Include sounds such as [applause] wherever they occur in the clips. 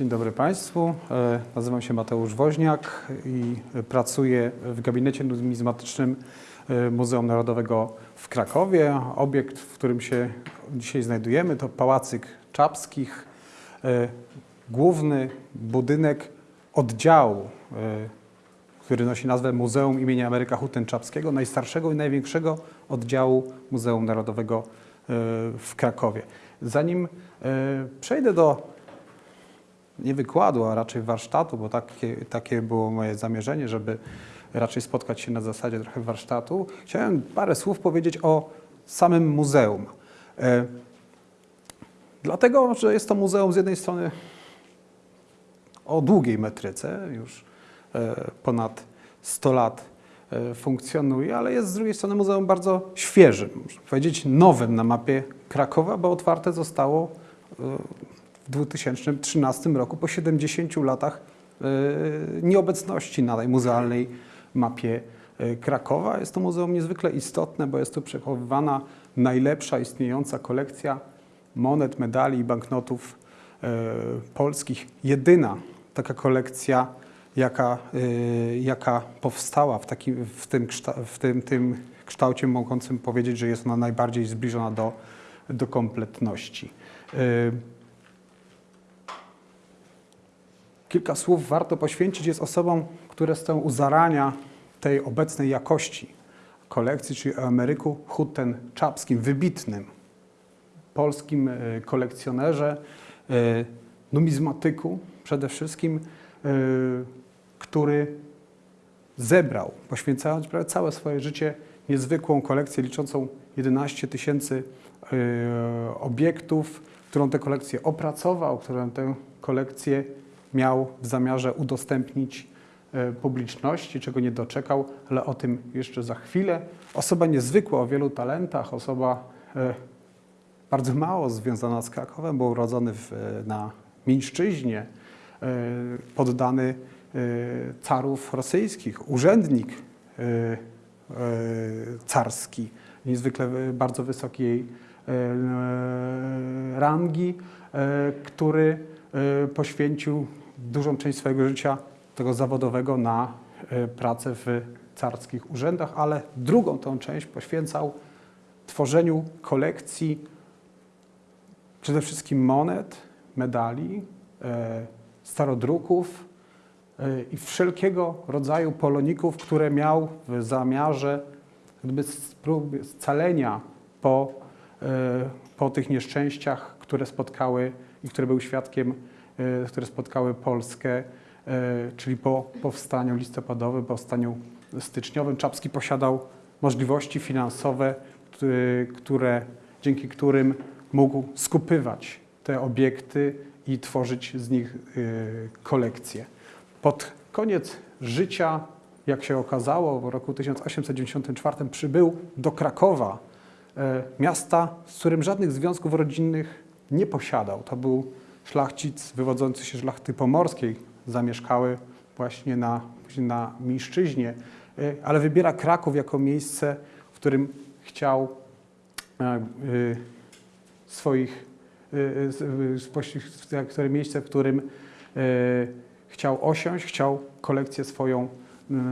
Dzień dobry Państwu. E, Nazywam się Mateusz Woźniak i pracuję w gabinecie numizmatycznym e, Muzeum Narodowego w Krakowie. Obiekt, w którym się dzisiaj znajdujemy, to Pałacyk Czapskich, e, główny budynek oddziału, który nosi nazwę Muzeum imienia Ameryka Hutten-Czapskiego, najstarszego i największego oddziału Muzeum Narodowego w Krakowie. Zanim przejdę do nie wykładu, a raczej warsztatu, bo takie, takie było moje zamierzenie, żeby raczej spotkać się na zasadzie trochę warsztatu. Chciałem parę słów powiedzieć o samym muzeum. E, dlatego, że jest to muzeum z jednej strony o długiej metryce, już e, ponad 100 lat e, funkcjonuje, ale jest z drugiej strony muzeum bardzo świeżym, można powiedzieć nowym na mapie Krakowa, bo otwarte zostało w 2013 roku, po 70 latach e, nieobecności na tej muzealnej mapie e, Krakowa. Jest to muzeum niezwykle istotne, bo jest tu przechowywana najlepsza istniejąca kolekcja monet, medali i banknotów e, polskich. Jedyna taka kolekcja, jaka, jaka powstała w, takim, w, tym, w tym, tym kształcie, mogącym powiedzieć, że jest ona najbardziej zbliżona do, do kompletności. E, Kilka słów warto poświęcić jest osobom, które stoją u zarania tej obecnej jakości kolekcji, czyli o Ameryku Hutten-Czapskim, wybitnym polskim e, kolekcjonerze, e, numizmatyku przede wszystkim, e, który zebrał, poświęcając prawie całe swoje życie, niezwykłą kolekcję liczącą 11 tysięcy obiektów, którą tę kolekcję opracował, którą tę kolekcję miał w zamiarze udostępnić e, publiczności, czego nie doczekał, ale o tym jeszcze za chwilę. Osoba niezwykła, o wielu talentach, osoba e, bardzo mało związana z Krakowem, był urodzony w, e, na Mińszczyźnie, poddany carów rosyjskich, urzędnik carski, niezwykle bardzo wysokiej rangi, który poświęcił dużą część swojego życia tego zawodowego na e, pracę w carskich urzędach, ale drugą tą część poświęcał tworzeniu kolekcji przede wszystkim monet, medali, e, starodruków i wszelkiego rodzaju poloników, które miał w zamiarze spróby scalenia po, po tych nieszczęściach, które spotkały i które był świadkiem, e, które spotkały Polskę, e, czyli po powstaniu listopadowym, powstaniu styczniowym. Czapski posiadał możliwości finansowe, które, które, dzięki którym mógł skupywać te obiekty i tworzyć z nich kolekcje. Pod koniec życia, jak się okazało, w roku 1894 przybył do Krakowa, e, miasta, z którym żadnych związków rodzinnych nie posiadał. To był szlachcic wywodzący się z szlachty pomorskiej, zamieszkały właśnie na, na Mińszczyźnie, e, ale wybiera Kraków jako miejsce, w którym chciał e, swoich, które miejsce, w którym y, chciał osiąść, chciał kolekcję swoją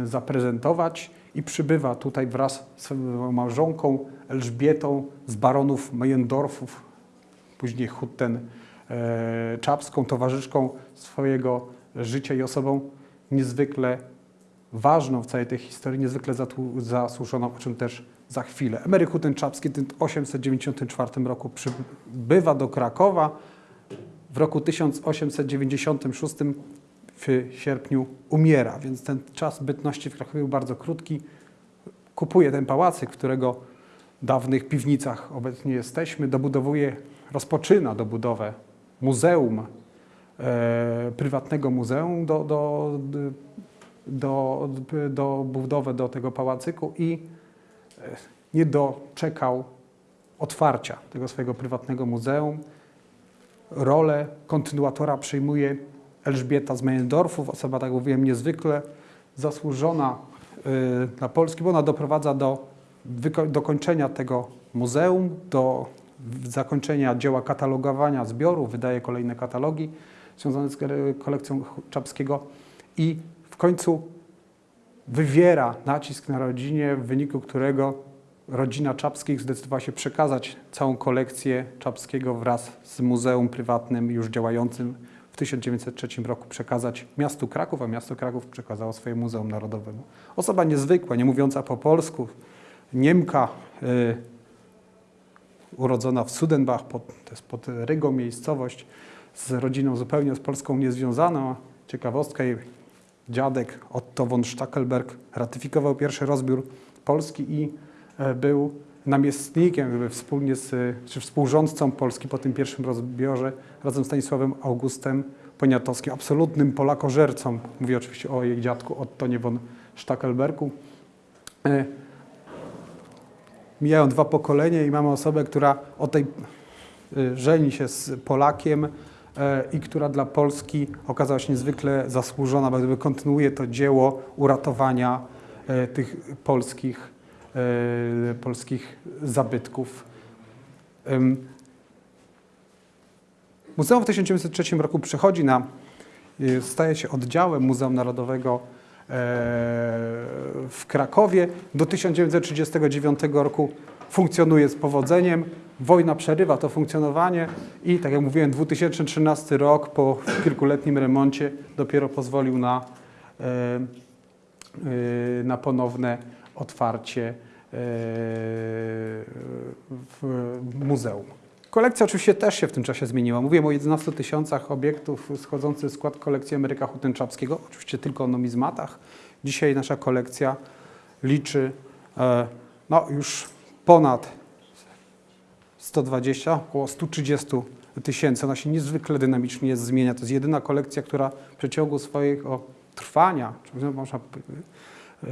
zaprezentować i przybywa tutaj wraz z małżonką Elżbietą z baronów Meyendorfów, później Hutten e, Czapską, towarzyszką swojego życia i osobą niezwykle ważną w całej tej historii, niezwykle zasłużoną, o czym też za chwilę. Emeryk Hutten Czapski w 1894 roku przybywa do Krakowa. W roku 1896 w sierpniu umiera, więc ten czas bytności w Krakowie był bardzo krótki. Kupuje ten pałacyk, w którego dawnych piwnicach obecnie jesteśmy, dobudowuje, rozpoczyna dobudowę muzeum, e, prywatnego muzeum do, do, do, do budowę do tego pałacyku i e, nie doczekał otwarcia tego swojego prywatnego muzeum. Rolę kontynuatora przyjmuje Elżbieta z Meyendorfów, osoba, tak mówiłem, niezwykle zasłużona y, dla Polski, bo ona doprowadza do dokończenia tego muzeum, do zakończenia dzieła katalogowania zbiorów, wydaje kolejne katalogi związane z kolekcją Czapskiego i w końcu wywiera nacisk na rodzinie, w wyniku którego rodzina Czapskich zdecydowała się przekazać całą kolekcję Czapskiego wraz z muzeum prywatnym już działającym w 1903 roku przekazać miastu Kraków, a miasto Kraków przekazało swoje Muzeum Narodowemu. Osoba niezwykła, nie mówiąca po polsku, Niemka, y, urodzona w Sudenbach, pod, to jest pod Rygą miejscowość, z rodziną zupełnie z Polską niezwiązaną. Ciekawostka, jej dziadek Otto von Stackelberg ratyfikował pierwszy rozbiór Polski i e, był namiestnikiem, wspólnie z, czy współrządcą Polski po tym pierwszym rozbiorze razem z Stanisławem Augustem Poniatowskim, absolutnym Polakożercą. Mówię oczywiście o jej dziadku Ottonie von Stackelbergu. Mijają dwa pokolenia i mamy osobę, która o tej y, żeni się z Polakiem e, i która dla Polski okazała się niezwykle zasłużona, bo kontynuuje to dzieło uratowania e, tych polskich, e, polskich zabytków. Muzeum w 1903 roku przechodzi na, y, staje się oddziałem Muzeum Narodowego w Krakowie. Do 1939 roku funkcjonuje z powodzeniem. Wojna przerywa to funkcjonowanie i, tak jak mówiłem, 2013 rok po kilkuletnim remoncie dopiero pozwolił na, e, e, na ponowne otwarcie e, muzeum. Kolekcja oczywiście też się w tym czasie zmieniła. Mówiłem o 11 tysiącach obiektów schodzących w skład kolekcji Ameryka Hutynczapskiego, oczywiście tylko o numizmatach. Dzisiaj nasza kolekcja liczy e, no, już ponad 120, około 130 tysięcy. Ona się niezwykle dynamicznie zmienia. To jest jedyna kolekcja, która w przeciągu swojego trwania, czy można e,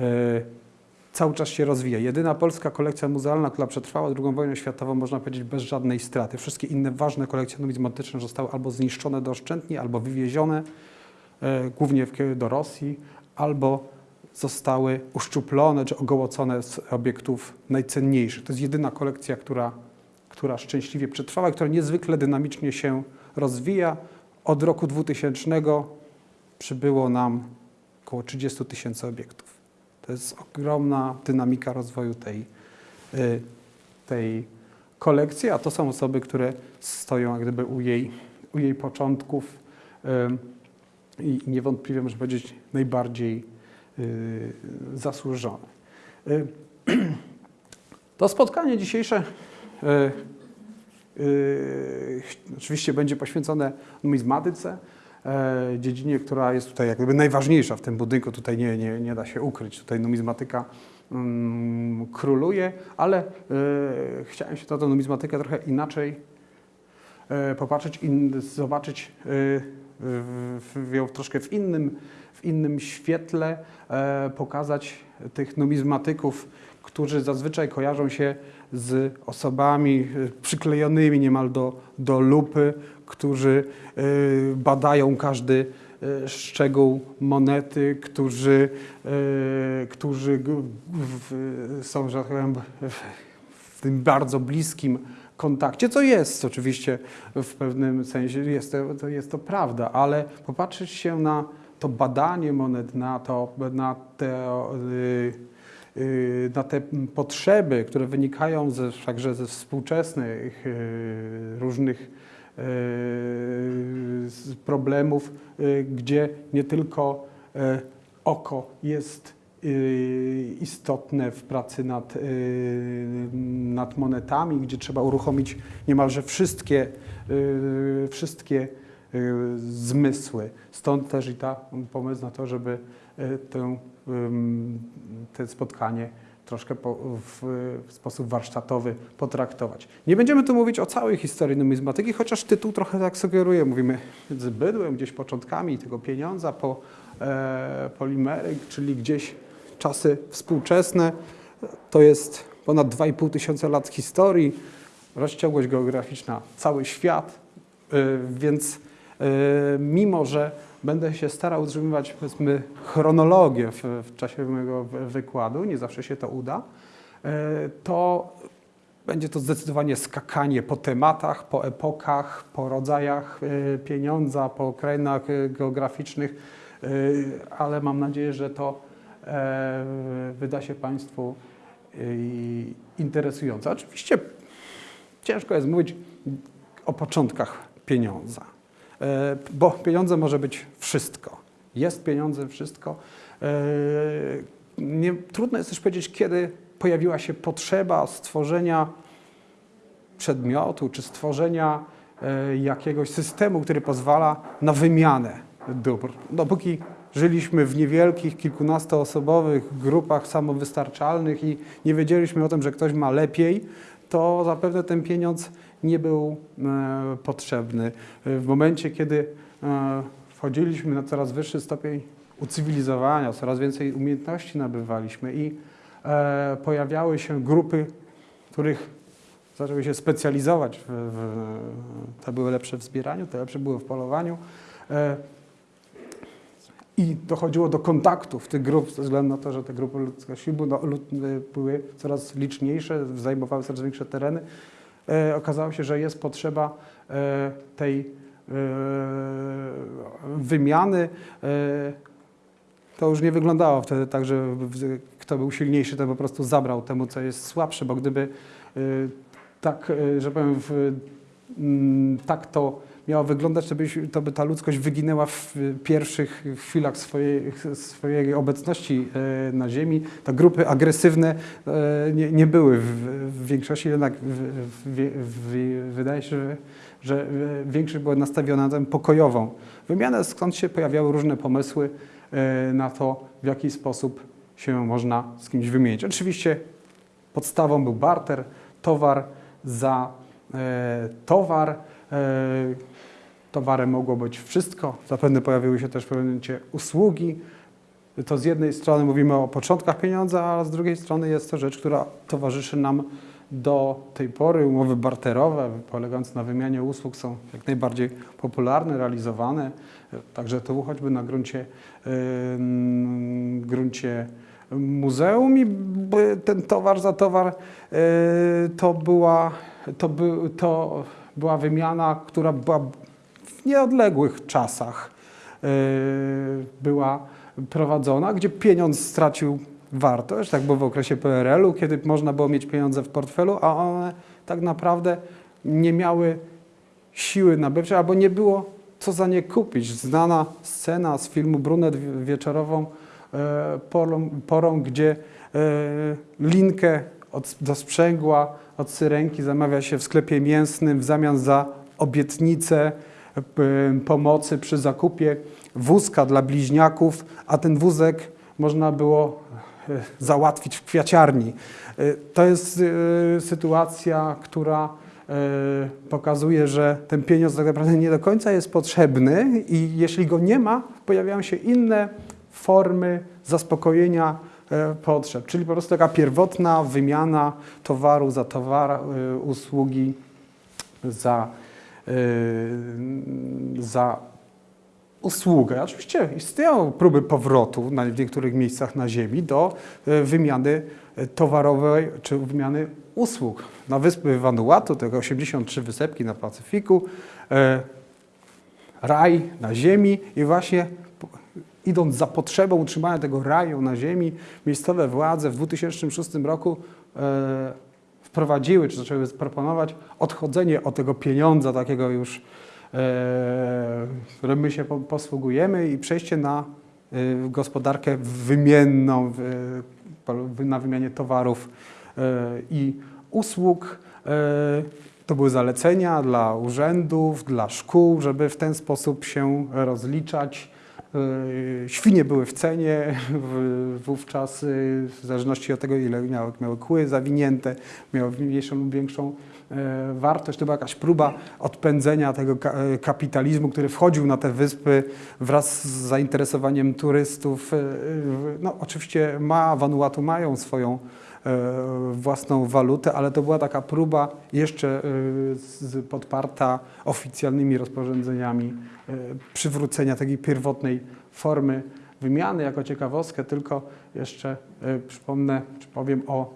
cały czas się rozwija. Jedyna polska kolekcja muzealna, która przetrwała II wojnę światową, można powiedzieć, bez żadnej straty. Wszystkie inne ważne kolekcje numizmatyczne zostały albo zniszczone doszczętnie, albo wywiezione, e, głównie do Rosji, albo zostały uszczuplone czy ogołocone z obiektów najcenniejszych. To jest jedyna kolekcja, która, która szczęśliwie przetrwała, która niezwykle dynamicznie się rozwija. Od roku 2000 przybyło nam około 30 tysięcy obiektów. To jest ogromna dynamika rozwoju tej, y, tej kolekcji, a to są osoby, które stoją jak gdyby u jej, u jej początków y, i niewątpliwie, można powiedzieć, najbardziej y, zasłużone. [clears throat] To spotkanie dzisiejsze oczywiście będzie poświęcone numizmatyce, dziedzinie, która jest tutaj jak gdyby najważniejsza w tym budynku. Tutaj nie, nie, nie da się ukryć. Tutaj numizmatyka mm, króluje, ale e, chciałem się na tę numizmatykę trochę inaczej e, popatrzeć i zobaczyć e, ją troszkę w innym, w innym świetle, e, pokazać tych numizmatyków, którzy zazwyczaj kojarzą się z osobami e, przyklejonymi niemal do, do lupy, którzy e, badają każdy e, szczegół monety, którzy, e, którzy są, że tak powiem, w, tym bardzo bliskim kontakcie, co jest oczywiście w pewnym sensie, jest to, to, jest to prawda, ale popatrzeć się na to badanie monet, na, to, na te, na te potrzeby, które wynikają ze, także ze współczesnych różnych problemów, y, gdzie nie tylko y, oko jest istotne w pracy nad, nad monetami, gdzie trzeba uruchomić niemalże wszystkie, wszystkie zmysły. Stąd też i ta pomysł na to, żeby tę, te spotkanie troszkę po, w, w sposób warsztatowy potraktować. Nie będziemy tu mówić o całej historii numizmatyki, chociaż tytuł trochę tak sugeruje. Mówimy z bydłem, gdzieś początkami tego pieniądza, po e, polimery, czyli gdzieś czasy współczesne. To jest ponad 2,5 tysiąca lat historii, rozciągłość geograficzna, cały świat, y, więc y, mimo, że będę się starał utrzymywać powiedzmy chronologię w, w czasie mojego wy- wykładu, nie zawsze się to uda, y, to Będzie to zdecydowanie skakanie po tematach, po epokach, po rodzajach e, pieniądza, po krainach e, geograficznych, e, ale mam nadzieję, że to e, wyda się Państwu e, interesujące. Oczywiście ciężko jest mówić o początkach pieniądza, e, bo pieniądze może być wszystko. Jest pieniądze wszystko. E, Nie, trudno jest też powiedzieć, kiedy pojawiła się potrzeba stworzenia przedmiotu czy stworzenia e, jakiegoś systemu, który pozwala na wymianę dóbr. Dopóki żyliśmy w niewielkich, kilkunastoosobowych grupach samowystarczalnych i nie wiedzieliśmy o tym, że ktoś ma lepiej, to zapewne ten pieniądz nie był e, potrzebny. W momencie, kiedy e, wchodziliśmy na coraz wyższy stopień ucywilizowania, coraz więcej umiejętności nabywaliśmy i e, pojawiały się grupy, których zaczęły się specjalizować. W, w, te były lepsze w zbieraniu, te lepsze były w polowaniu. I dochodziło do kontaktów tych grup, ze względu na to, że te grupy ludzkości no, były coraz liczniejsze, zajmowały coraz większe tereny. E, okazało się, że jest potrzeba e, tej e, wymiany. To już nie wyglądało wtedy tak, że kto był silniejszy, ten po prostu zabrał temu, co jest słabsze, bo gdyby tak, że powiem, tak to miało wyglądać, to, byś, to by ta ludzkość wyginęła w pierwszych chwilach swojej, swojej obecności e, na Ziemi. Te grupy agresywne e, nie, nie były w, w większości, jednak w, w, wydaje się, że, że większość była nastawiona na tę pokojową wymianę, skąd się pojawiały różne pomysły e, na to, w jaki sposób się można z kimś wymienić. Oczywiście podstawą był barter, towar za towar. E, towarem mogło być wszystko. Zapewne pojawiły się też w pewnym momencie usługi. To z jednej strony mówimy o początkach pieniądza, a z drugiej strony jest to rzecz, która towarzyszy nam do tej pory. Umowy barterowe polegające na wymianie usług są jak najbardziej popularne, realizowane. Także tu choćby na gruncie, ym, gruncie muzeum i ten towar za towar yy, to była, to, by, to była wymiana, która była w nieodległych czasach yy, była prowadzona, gdzie pieniądz stracił wartość, tak było w okresie PRL-u, kiedy można było mieć pieniądze w portfelu, a one tak naprawdę nie miały siły nabywczej, albo nie było co za nie kupić. Znana scena z filmu Brunet wie- wieczorową e, porą, porą gdzie e, linkę od, do sprzęgła od syrenki zamawia się w sklepie mięsnym w zamian za obietnicę e, pomocy przy zakupie wózka dla bliźniaków, a ten wózek można było e, załatwić w kwiaciarni. E, To jest sytuacja, która pokazuje, że ten pieniądz tak naprawdę nie do końca jest potrzebny i jeśli go nie ma, pojawiają się inne formy zaspokojenia potrzeb, czyli po prostu taka pierwotna wymiana towaru za towar, e, usługi za, e, za usługę. Oczywiście istnieją próby powrotu w niektórych miejscach na Ziemi do e, wymiany e, towarowej czy wymiany usług. Na wyspy Vanuatu, tego 83 wysepki na Pacyfiku, e, raj na Ziemi i właśnie idąc za potrzebą utrzymania tego raju na Ziemi, miejscowe władze w 2006 roku e, wprowadziły, czy zaczęły proponować odchodzenie od tego pieniądza takiego już, e, którym my się po, posługujemy i przejście na e, gospodarkę wymienną, po- na wymianie towarów e, i usług. E, To były zalecenia dla urzędów, dla szkół, żeby w ten sposób się rozliczać. E, Świnie były w cenie wówczas, e, w zależności od tego, ile miały, miały kły zawinięte, miały mniejszą lub większą e, wartość. To była jakaś próba odpędzenia tego ka- kapitalizmu, który wchodził na te wyspy wraz z zainteresowaniem turystów. No, oczywiście ma, Vanuatu mają swoją własną walutę, ale to była taka próba jeszcze e, podparta oficjalnymi rozporządzeniami e, przywrócenia takiej pierwotnej formy wymiany. Jako ciekawostkę tylko jeszcze e, przypomnę, czy powiem o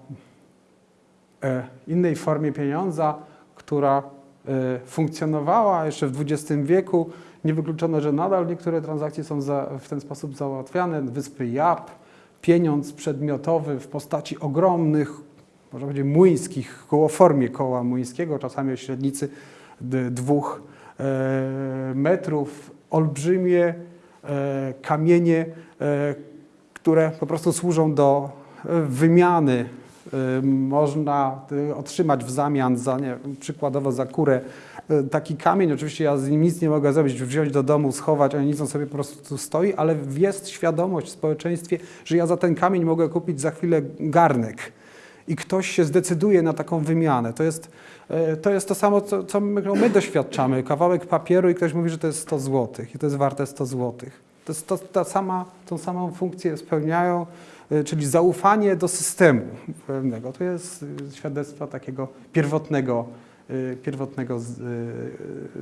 e, innej formie pieniądza, która e, funkcjonowała jeszcze w XX wieku. Niewykluczone, że nadal niektóre transakcje są w ten sposób załatwiane. Wyspy Jap, pieniądz przedmiotowy w postaci ogromnych, można powiedzieć młyńskich, koło formie koła młyńskiego, czasami o średnicy dwóch e, metrów, olbrzymie e, kamienie, e, które po prostu służą do wymiany. Można otrzymać w zamian za, nie, przykładowo za kurę taki kamień. Oczywiście ja z nim nic nie mogę zrobić, wziąć do domu, schować, ani nic, on sobie po prostu tu stoi, ale jest świadomość w społeczeństwie, że ja za ten kamień mogę kupić za chwilę garnek i ktoś się zdecyduje na taką wymianę. To jest e, to, jest to samo, co, co my, my doświadczamy. Kawałek papieru i ktoś mówi, że to jest 100 zł i to jest warte 100 zł. To jest to, ta sama, tą samą funkcję spełniają, e, czyli zaufanie do systemu pewnego. To jest e, świadectwo takiego pierwotnego, e, pierwotnego z, e,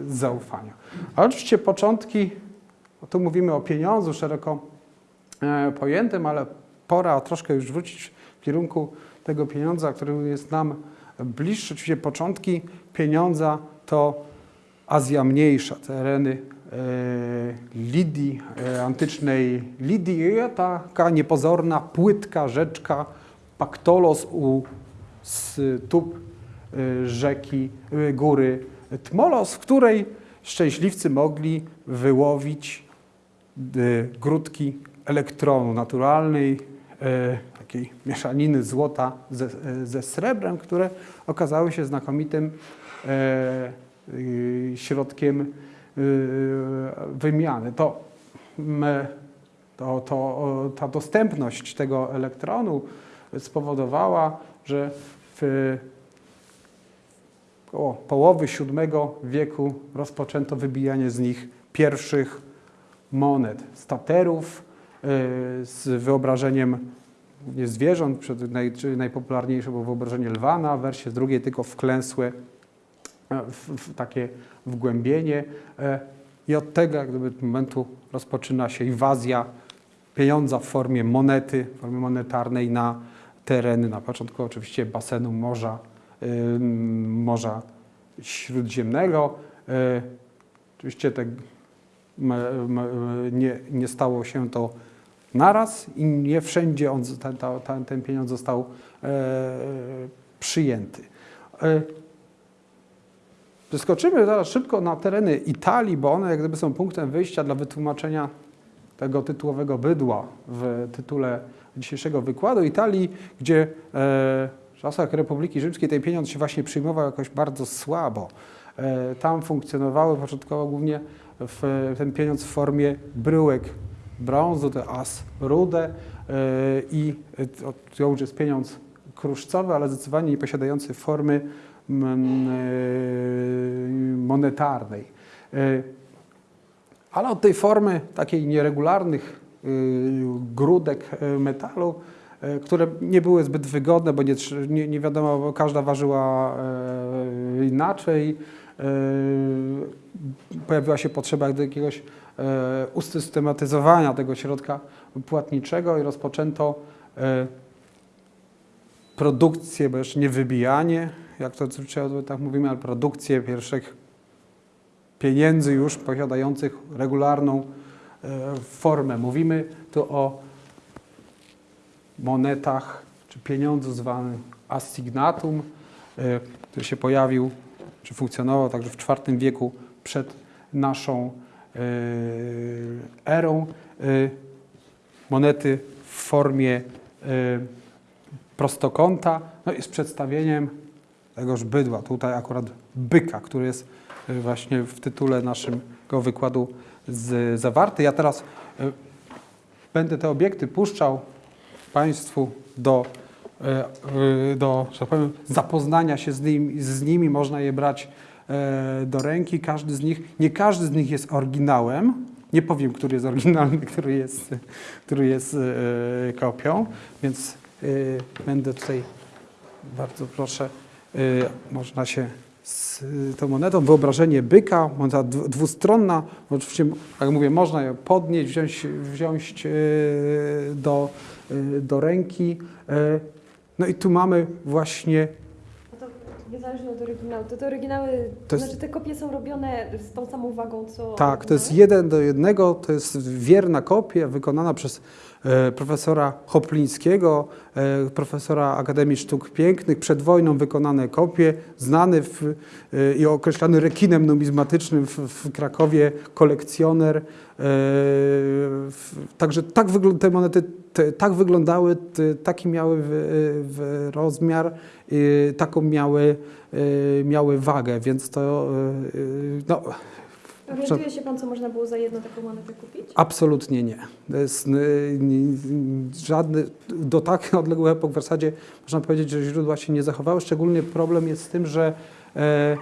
zaufania. A oczywiście początki, tu mówimy o pieniądzu szeroko e, pojętym, ale pora troszkę już wrócić w kierunku tego pieniądza, który jest nam bliższy. Oczywiście początki pieniądza to Azja Mniejsza, tereny e, Lidii, e, antycznej Lidii, taka niepozorna, płytka rzeczka Paktolos u stóp rzeki, e, góry Tmolos, w której szczęśliwcy mogli wyłowić e, grudki elektronu naturalnej, e, takiej mieszaniny złota ze, e, ze srebrem, które okazały się znakomitym e, y, środkiem y, wymiany. To, m, to, to, o, ta dostępność tego elektronu spowodowała, że w około połowy VII wieku rozpoczęto wybijanie z nich pierwszych monet, staterów y, z wyobrażeniem zwierząt, najpopularniejsze było wyobrażenie lwana, w wersji drugiej tylko wklęsłe e, w, takie wgłębienie. E, i od tego gdyby momentu rozpoczyna się inwazja pieniądza w formie monety, w formie monetarnej na tereny, na początku oczywiście basenu Morza, Morza Śródziemnego. E, Oczywiście m, nie, nie stało się to naraz i nie wszędzie on, ten, ten, ten pieniądz został e, przyjęty. E, Zeskoczymy zaraz szybko na tereny Italii, bo one jak gdyby są punktem wyjścia dla wytłumaczenia tego tytułowego bydła w tytule dzisiejszego wykładu. Italii, gdzie e, w czasach Republiki Rzymskiej ten pieniądz się właśnie przyjmował jakoś bardzo słabo. E, tam funkcjonowały początkowo głównie ten pieniądz w formie bryłek brązu, to as rude e, i to, już jest pieniądz kruszcowy, ale zdecydowanie nie posiadający formy e, monetarnej. Ale od tej formy takiej nieregularnych grudek metalu, które nie były zbyt wygodne, bo nie, nie, nie wiadomo, bo każda ważyła y, inaczej. y, Pojawiła się potrzeba jakiegoś usystematyzowania tego środka płatniczego i rozpoczęto produkcję, bo jeszcze nie wybijanie, jak to tak mówimy, ale produkcję pierwszych pieniędzy już posiadających regularną e, formę. Mówimy tu o monetach czy pieniądzu zwanym assignatum, e, który się pojawił czy funkcjonował także w IV wieku przed naszą e, erą. E, Monety w formie prostokąta, no i z przedstawieniem tegoż bydła. Tutaj akurat byka, który jest właśnie w tytule naszego wykładu zawarty. Ja teraz będę te obiekty puszczał Państwu do, y, y, do że tak powiem, zapoznania się z nimi, z nimi. Można je brać e, do ręki. Każdy z nich, nie każdy z nich jest oryginałem. Nie powiem, który jest oryginalny, [laughs] który jest, który jest e, kopią, więc e, będę tutaj bardzo proszę, można się z tą monetą, wyobrażenie byka, moneta dwu- dwustronna, oczywiście, jak mówię, można ją podnieść, wziąć, wziąć do, do ręki. y. No i tu mamy właśnie Niezależnie od oryginału. To te oryginały, To jest- znaczy te kopie są robione z tą samą wagą, co Tak, to jest jeden do jednego, to jest wierna kopia wykonana przez profesora Hoplińskiego, e, profesora Akademii Sztuk Pięknych, przed wojną wykonane kopie, znany w, e, i określany rekinem numizmatycznym w, w Krakowie kolekcjoner. E, także tak te monety te, tak wyglądały, te, taki miały w, w rozmiar, e, taką miały, e, miały wagę, więc to e, e, no, Orientuje się Pan, co można było za jedną taką monetę kupić? Absolutnie nie. To jest y, żadny, do tak [laughs] odległych epok w zasadzie można powiedzieć, że źródła się nie zachowały. Szczególnie problem jest z tym, że e,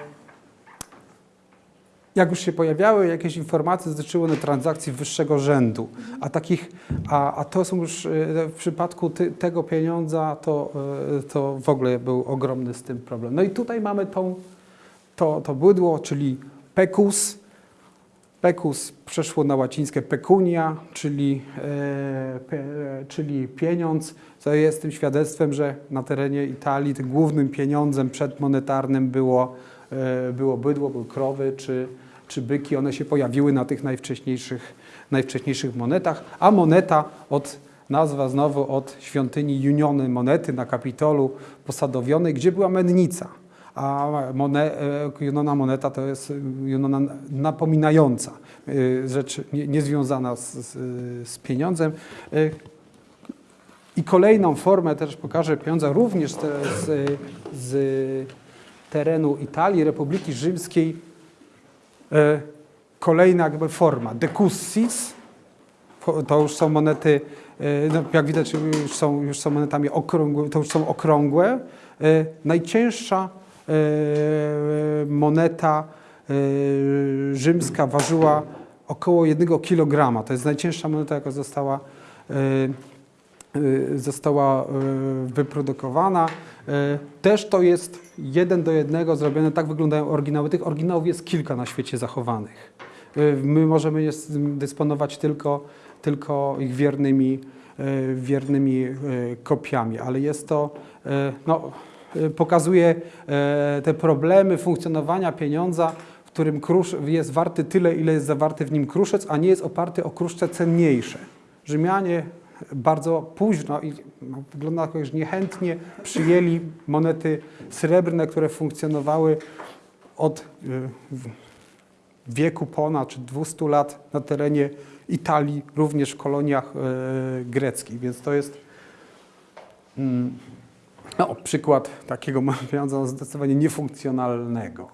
jak już się pojawiały jakieś informacje, dotyczyły one transakcji wyższego rzędu, a takich, a, a to są już e, w przypadku ty, tego pieniądza, to, e, to w ogóle był ogromny z tym problem. No i tutaj mamy tą, to, to bydło, czyli pekus, Pecus przeszło na łacińskie pecunia, czyli, e, czyli pieniądz, co jest tym świadectwem, że na terenie Italii tym głównym pieniądzem przedmonetarnym było, e, było bydło, były krowy czy, czy byki. One się pojawiły na tych najwcześniejszych, najwcześniejszych monetach, a moneta od nazwa znowu od świątyni Juniony monety na Kapitolu posadowionej, gdzie była mennica. A mone, e, Junona moneta to jest Junona napominająca, e, rzecz nie- niezwiązana z, z, z pieniądzem. E, I kolejną formę też pokażę pieniądza również z, z, terenu Italii, Republiki Rzymskiej. E, Kolejna jakby forma, decussis, to już są monety, e, no, jak widać już są, już są monetami okrągłe, to już są okrągłe. E, Najcięższa e, moneta e, rzymska ważyła około 1 kg. To jest najcięższa moneta, jaka została, e, e, została e, wyprodukowana. E, Też to jest jeden do jednego zrobione, tak wyglądają oryginały. Tych oryginałów jest kilka na świecie zachowanych. E, My możemy dysponować tylko, tylko ich wiernymi, e, wiernymi e, kopiami, ale jest to, e, no, e, pokazuje e, te problemy funkcjonowania pieniądza, w którym krusz jest warty tyle, ile jest zawarty w nim kruszec, a nie jest oparty o kruszce cenniejsze. Rzymianie bardzo późno i no, wygląda że niechętnie przyjęli monety srebrne, które funkcjonowały od y, wieku ponad czy 200 lat na terenie Italii, również w koloniach e, greckich. Więc to jest mm, no, przykład takiego pieniądza [laughs] zdecydowanie niefunkcjonalnego.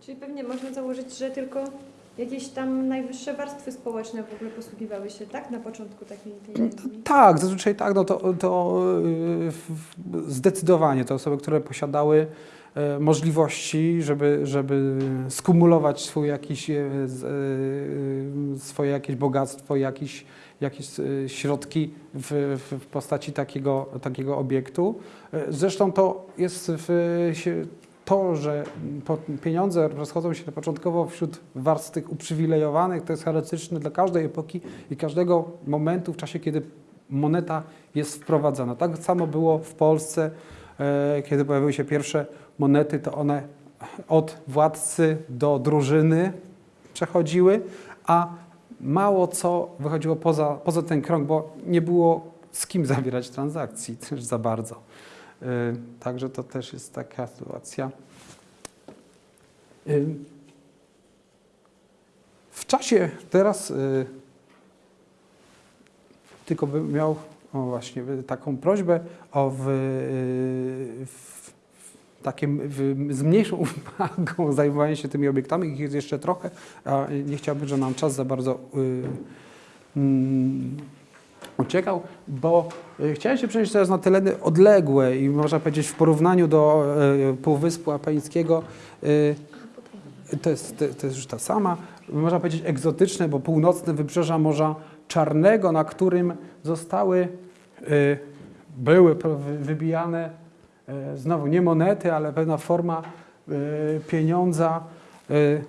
Czyli pewnie można założyć, że tylko jakieś tam najwyższe warstwy społeczne w ogóle posługiwały się, tak? Na początku takiej pieniędzmi. Tak, zazwyczaj tak, no to, to y, zdecydowanie to osoby, które posiadały e, możliwości, żeby, żeby skumulować swój jakiś, e, e, swoje jakieś bogactwo, jakieś, jakieś środki w, w postaci takiego, takiego obiektu. E, Zresztą to jest w, to, że pieniądze rozchodzą się początkowo wśród warstw tych uprzywilejowanych, to jest charakterystyczne dla każdej epoki i każdego momentu w czasie, kiedy moneta jest wprowadzana. Tak samo było w Polsce, e, kiedy pojawiły się pierwsze monety, to one od władcy do drużyny przechodziły, a mało co wychodziło poza, poza ten krąg, bo nie było z kim zawierać transakcji [laughs] też za bardzo. Y, Także to też jest taka sytuacja. Y, W czasie teraz y, tylko bym miał o właśnie taką prośbę o w, w, w, z mniejszą [laughs] uwagą zajmowanie się tymi obiektami. Ich jest jeszcze trochę, a nie chciałbym, żeby nam czas za bardzo y, mm, uciekał, bo y, chciałem się przenieść teraz na tereny odległe i można powiedzieć w porównaniu do y, Półwyspu Apeńskiego y, to jest, to, jest już ta sama, można powiedzieć egzotyczne, bo północne wybrzeża Morza Czarnego, na którym zostały, były wybijane znowu nie monety, ale pewna forma y, pieniądza, y,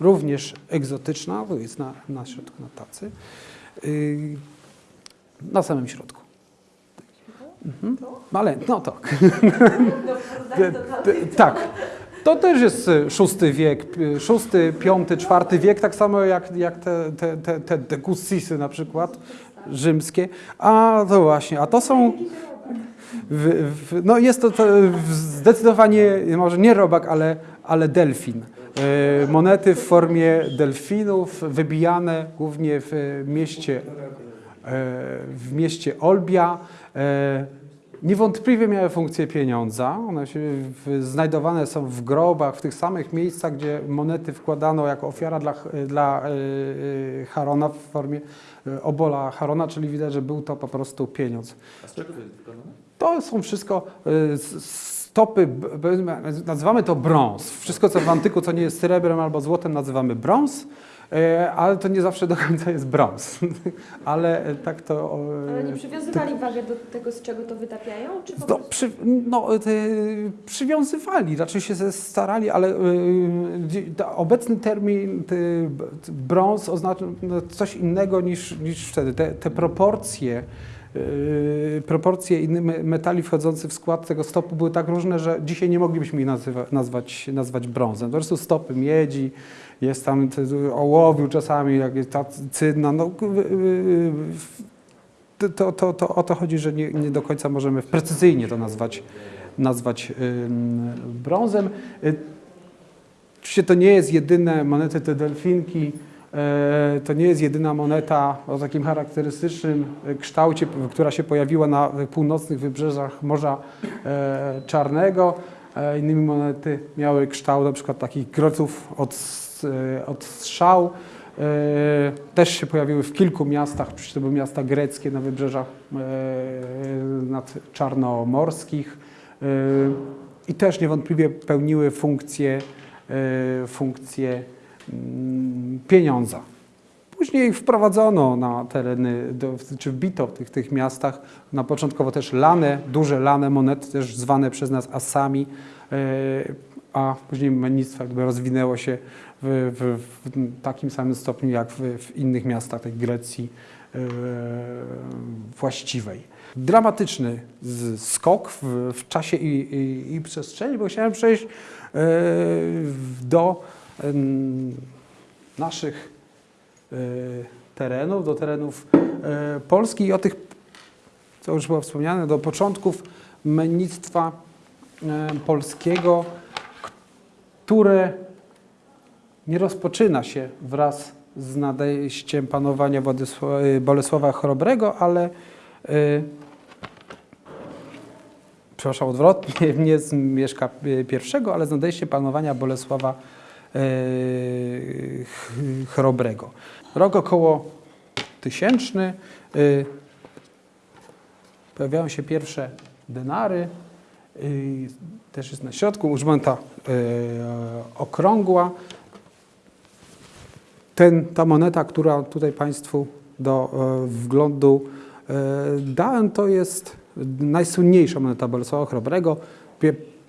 również egzotyczna, to jest na, na środku na tacy, na samym środku. Mhm. Ale, no tak. [laughs] Tak. To też jest szósty wiek, szósty, piąty, czwarty wiek, tak samo jak, jak te, te, te, te degussisy na przykład rzymskie. A to właśnie, a to są, w, w, no jest to, to zdecydowanie, może nie robak, ale, ale delfin. Y, Monety w formie delfinów, wybijane głównie w mieście, e, w mieście Olbia. E, Niewątpliwie miały funkcję pieniądza. One się znajdowane są w grobach, w tych samych miejscach, gdzie monety wkładano jako ofiara dla, dla e, e, Harona w formie e, obola Harona, czyli widać, że był to po prostu pieniądz. A z czego to jest wykonane? To są wszystko s- stopy, nazywamy to brąz. Wszystko, co w antyku, co nie jest srebrem albo złotem, nazywamy brąz, e, ale to nie zawsze do końca jest brąz. [laughs] ale e, tak to... Ale nie przywiązywali wagę do tego, z czego to wytapiają? Czy po no, prostu... przy, no, przywiązywali, raczej się starali, ale y, obecny termin brąz oznacza no, coś innego niż, niż wtedy. Te, te proporcje, y, proporcje innych me- metali wchodzących w skład tego stopu były tak różne, że dzisiaj nie moglibyśmy ich nazywa, nazwać, nazwać brązem. Po prostu stopy miedzi, jest tam ołowiu czasami, jak jest ta cydna, no, to, to, to, o to chodzi, że nie, nie do końca możemy precyzyjnie to nazwać, nazwać brązem. Y, Oczywiście to nie jest jedyne monety te delfinki, to nie jest jedyna moneta o takim charakterystycznym e, kształcie, która się pojawiła na północnych wybrzeżach Morza e, Czarnego. E, Innymi monety miały kształt na przykład takich groców od, e, od strzał. E, Też się pojawiły w kilku miastach, przecież to były miasta greckie na wybrzeżach e, nad czarnomorskich e, i też niewątpliwie pełniły funkcję, e, funkcję pieniądza. Później wprowadzono na tereny, czy wbito w tych, tych miastach, na początkowo też lane, duże lane monety, też zwane przez nas asami, e, a później mennictwo rozwinęło się w, w, w takim samym stopniu jak w, w innych miastach tej Grecji e, właściwej. Dramatyczny skok w, czasie i, i, i przestrzeni, bo chciałem przejść e, do naszych e, terenów, do terenów e, Polski i o tych, co już było wspomniane, do początków mennictwa e, polskiego, które nie rozpoczyna się wraz z nadejściem panowania Bolesława Chrobrego, ale przepraszam, odwrotnie, [laughs] nie z Mieszka I, ale z nadejściem panowania Bolesława Chrobrego. Rok około tysięczny, y, pojawiają się pierwsze denary, y, też jest na środku użmęta y, okrągła. Ten, ta moneta, która tutaj Państwu do e, wglądu e, dałem, to jest najsłynniejsza moneta Bolesława Chrobrego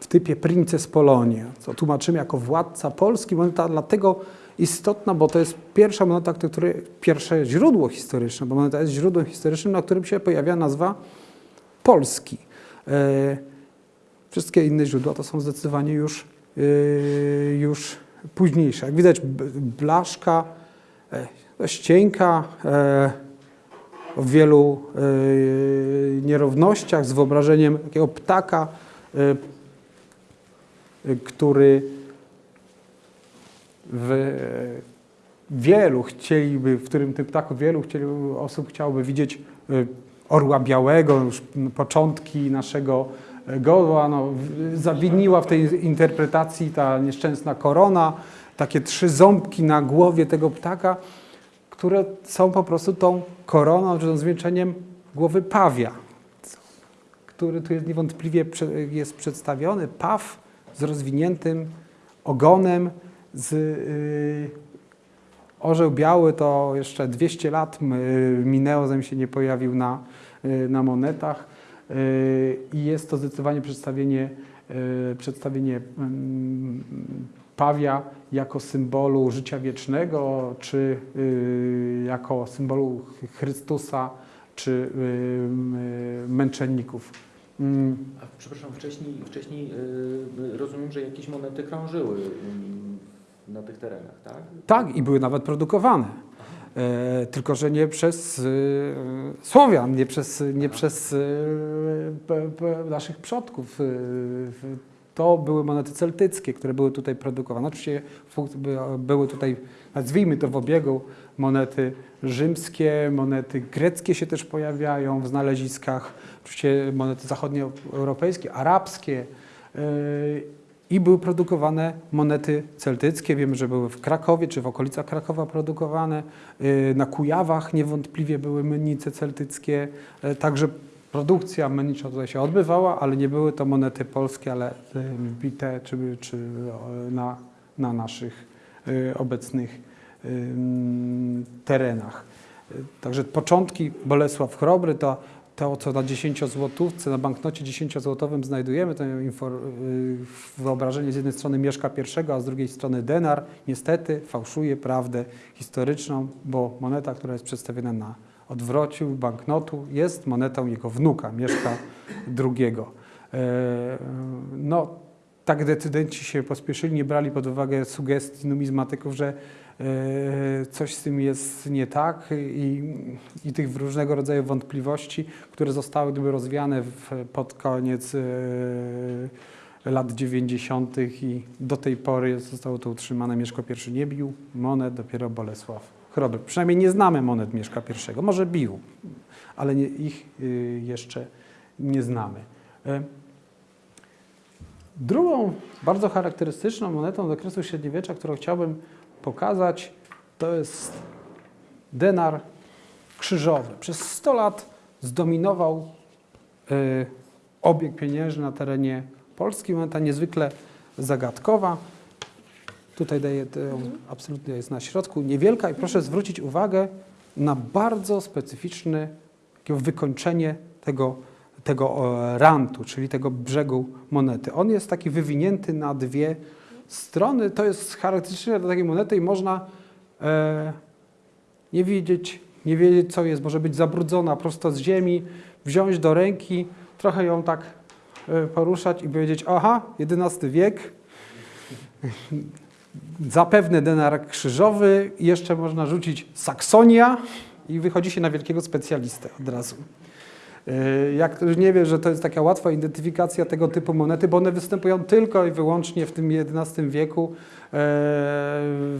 w typie Princes Polonia, co tłumaczymy jako władca Polski. Moneta dlatego istotna, bo to jest pierwsza moneta, której, pierwsze źródło historyczne, bo moneta jest źródłem historycznym, na którym się pojawia nazwa Polski. E, Wszystkie inne źródła to są zdecydowanie już, yy, już późniejsze. Jak widać, blaszka, e, dość cienka, e, o wielu e, nierównościach, z wyobrażeniem takiego ptaka, e, e, który w wielu chcieliby, w którym tym ptaku wielu chcieli, osób chciałoby widzieć e, orła białego, już początki naszego e, godła. No, zawiniła w tej interpretacji ta nieszczęsna korona, takie trzy ząbki na głowie tego ptaka, które są po prostu tą koroną, czy tą zwieńczeniem głowy pawia, który tu jest niewątpliwie jest przedstawiony. Paw z rozwiniętym ogonem, z yy, Orzeł biały to jeszcze 200 lat m- minęło, zanim się nie pojawił na, y, na monetach Y, i jest to zdecydowanie przedstawienie, y, przedstawienie mm, pawia jako symbolu życia wiecznego, czy y, jako symbolu Chrystusa, czy y, y, męczenników. A przepraszam, wcześniej, wcześniej y, rozumiem, że jakieś monety krążyły y, na tych terenach, tak? Tak, i były nawet produkowane. E, tylko, że nie przez e, Słowian, nie przez, nie przez p, p, naszych przodków. W- to były monety celtyckie, które były tutaj produkowane. Oczywiście były tutaj, nazwijmy to w obiegu, monety rzymskie, monety greckie się też pojawiają w znaleziskach, oczywiście monety zachodnioeuropejskie, arabskie. e, i były produkowane monety celtyckie. Wiemy, że były w Krakowie czy w okolicach Krakowa produkowane. Y, Na Kujawach niewątpliwie były mennice celtyckie. Y, Także produkcja mennicza tutaj się odbywała, ale nie były to monety polskie, ale y, bite czy, czy y, na, na naszych y, obecnych terenach. Y, Także początki Bolesław Chrobry to to, co na 10 złotówce, na banknocie 10-złotowym znajdujemy, to y, wyobrażenie z jednej strony Mieszka I, a z drugiej strony denar, niestety fałszuje prawdę historyczną, bo moneta, która jest przedstawiona na odwrociu banknotu, jest monetą jego wnuka, Mieszka II. E, No, tak decydenci się pospieszyli, nie brali pod uwagę sugestii numizmatyków, że e, coś z tym jest nie tak i, i tych różnego rodzaju wątpliwości, które zostały gdyby rozwiane w, pod koniec e, lat 90. i do tej pory zostało to utrzymane. Mieszko I nie bił monet, dopiero Bolesław Chrobry. Przynajmniej nie znamy monet Mieszka I. Może bił, ale nie, ich y, jeszcze nie znamy. Drugą bardzo charakterystyczną monetą z okresu średniowiecza, którą chciałbym pokazać, to jest denar krzyżowy. Przez 100 lat zdominował y, obieg pieniężny na terenie Polski. Moneta niezwykle zagadkowa. Tutaj daję, absolutnie jest na środku, niewielka i proszę zwrócić uwagę na bardzo specyficzne wykończenie tego, tego e, rantu, czyli tego brzegu monety. On jest taki wywinięty na dwie strony. To jest charakterystyczne dla takiej monety i można e, nie wiedzieć, nie wiedzieć co jest. Może być zabrudzona prosto z ziemi, wziąć do ręki, trochę ją tak e, poruszać i powiedzieć, aha, XI wiek, zapewne denar krzyżowy, jeszcze można rzucić Saksonia i wychodzi się na wielkiego specjalistę od razu. Yy, Jak ktoś nie wie, że to jest taka łatwa identyfikacja tego typu monety, bo one występują tylko i wyłącznie w tym XI wieku, yy,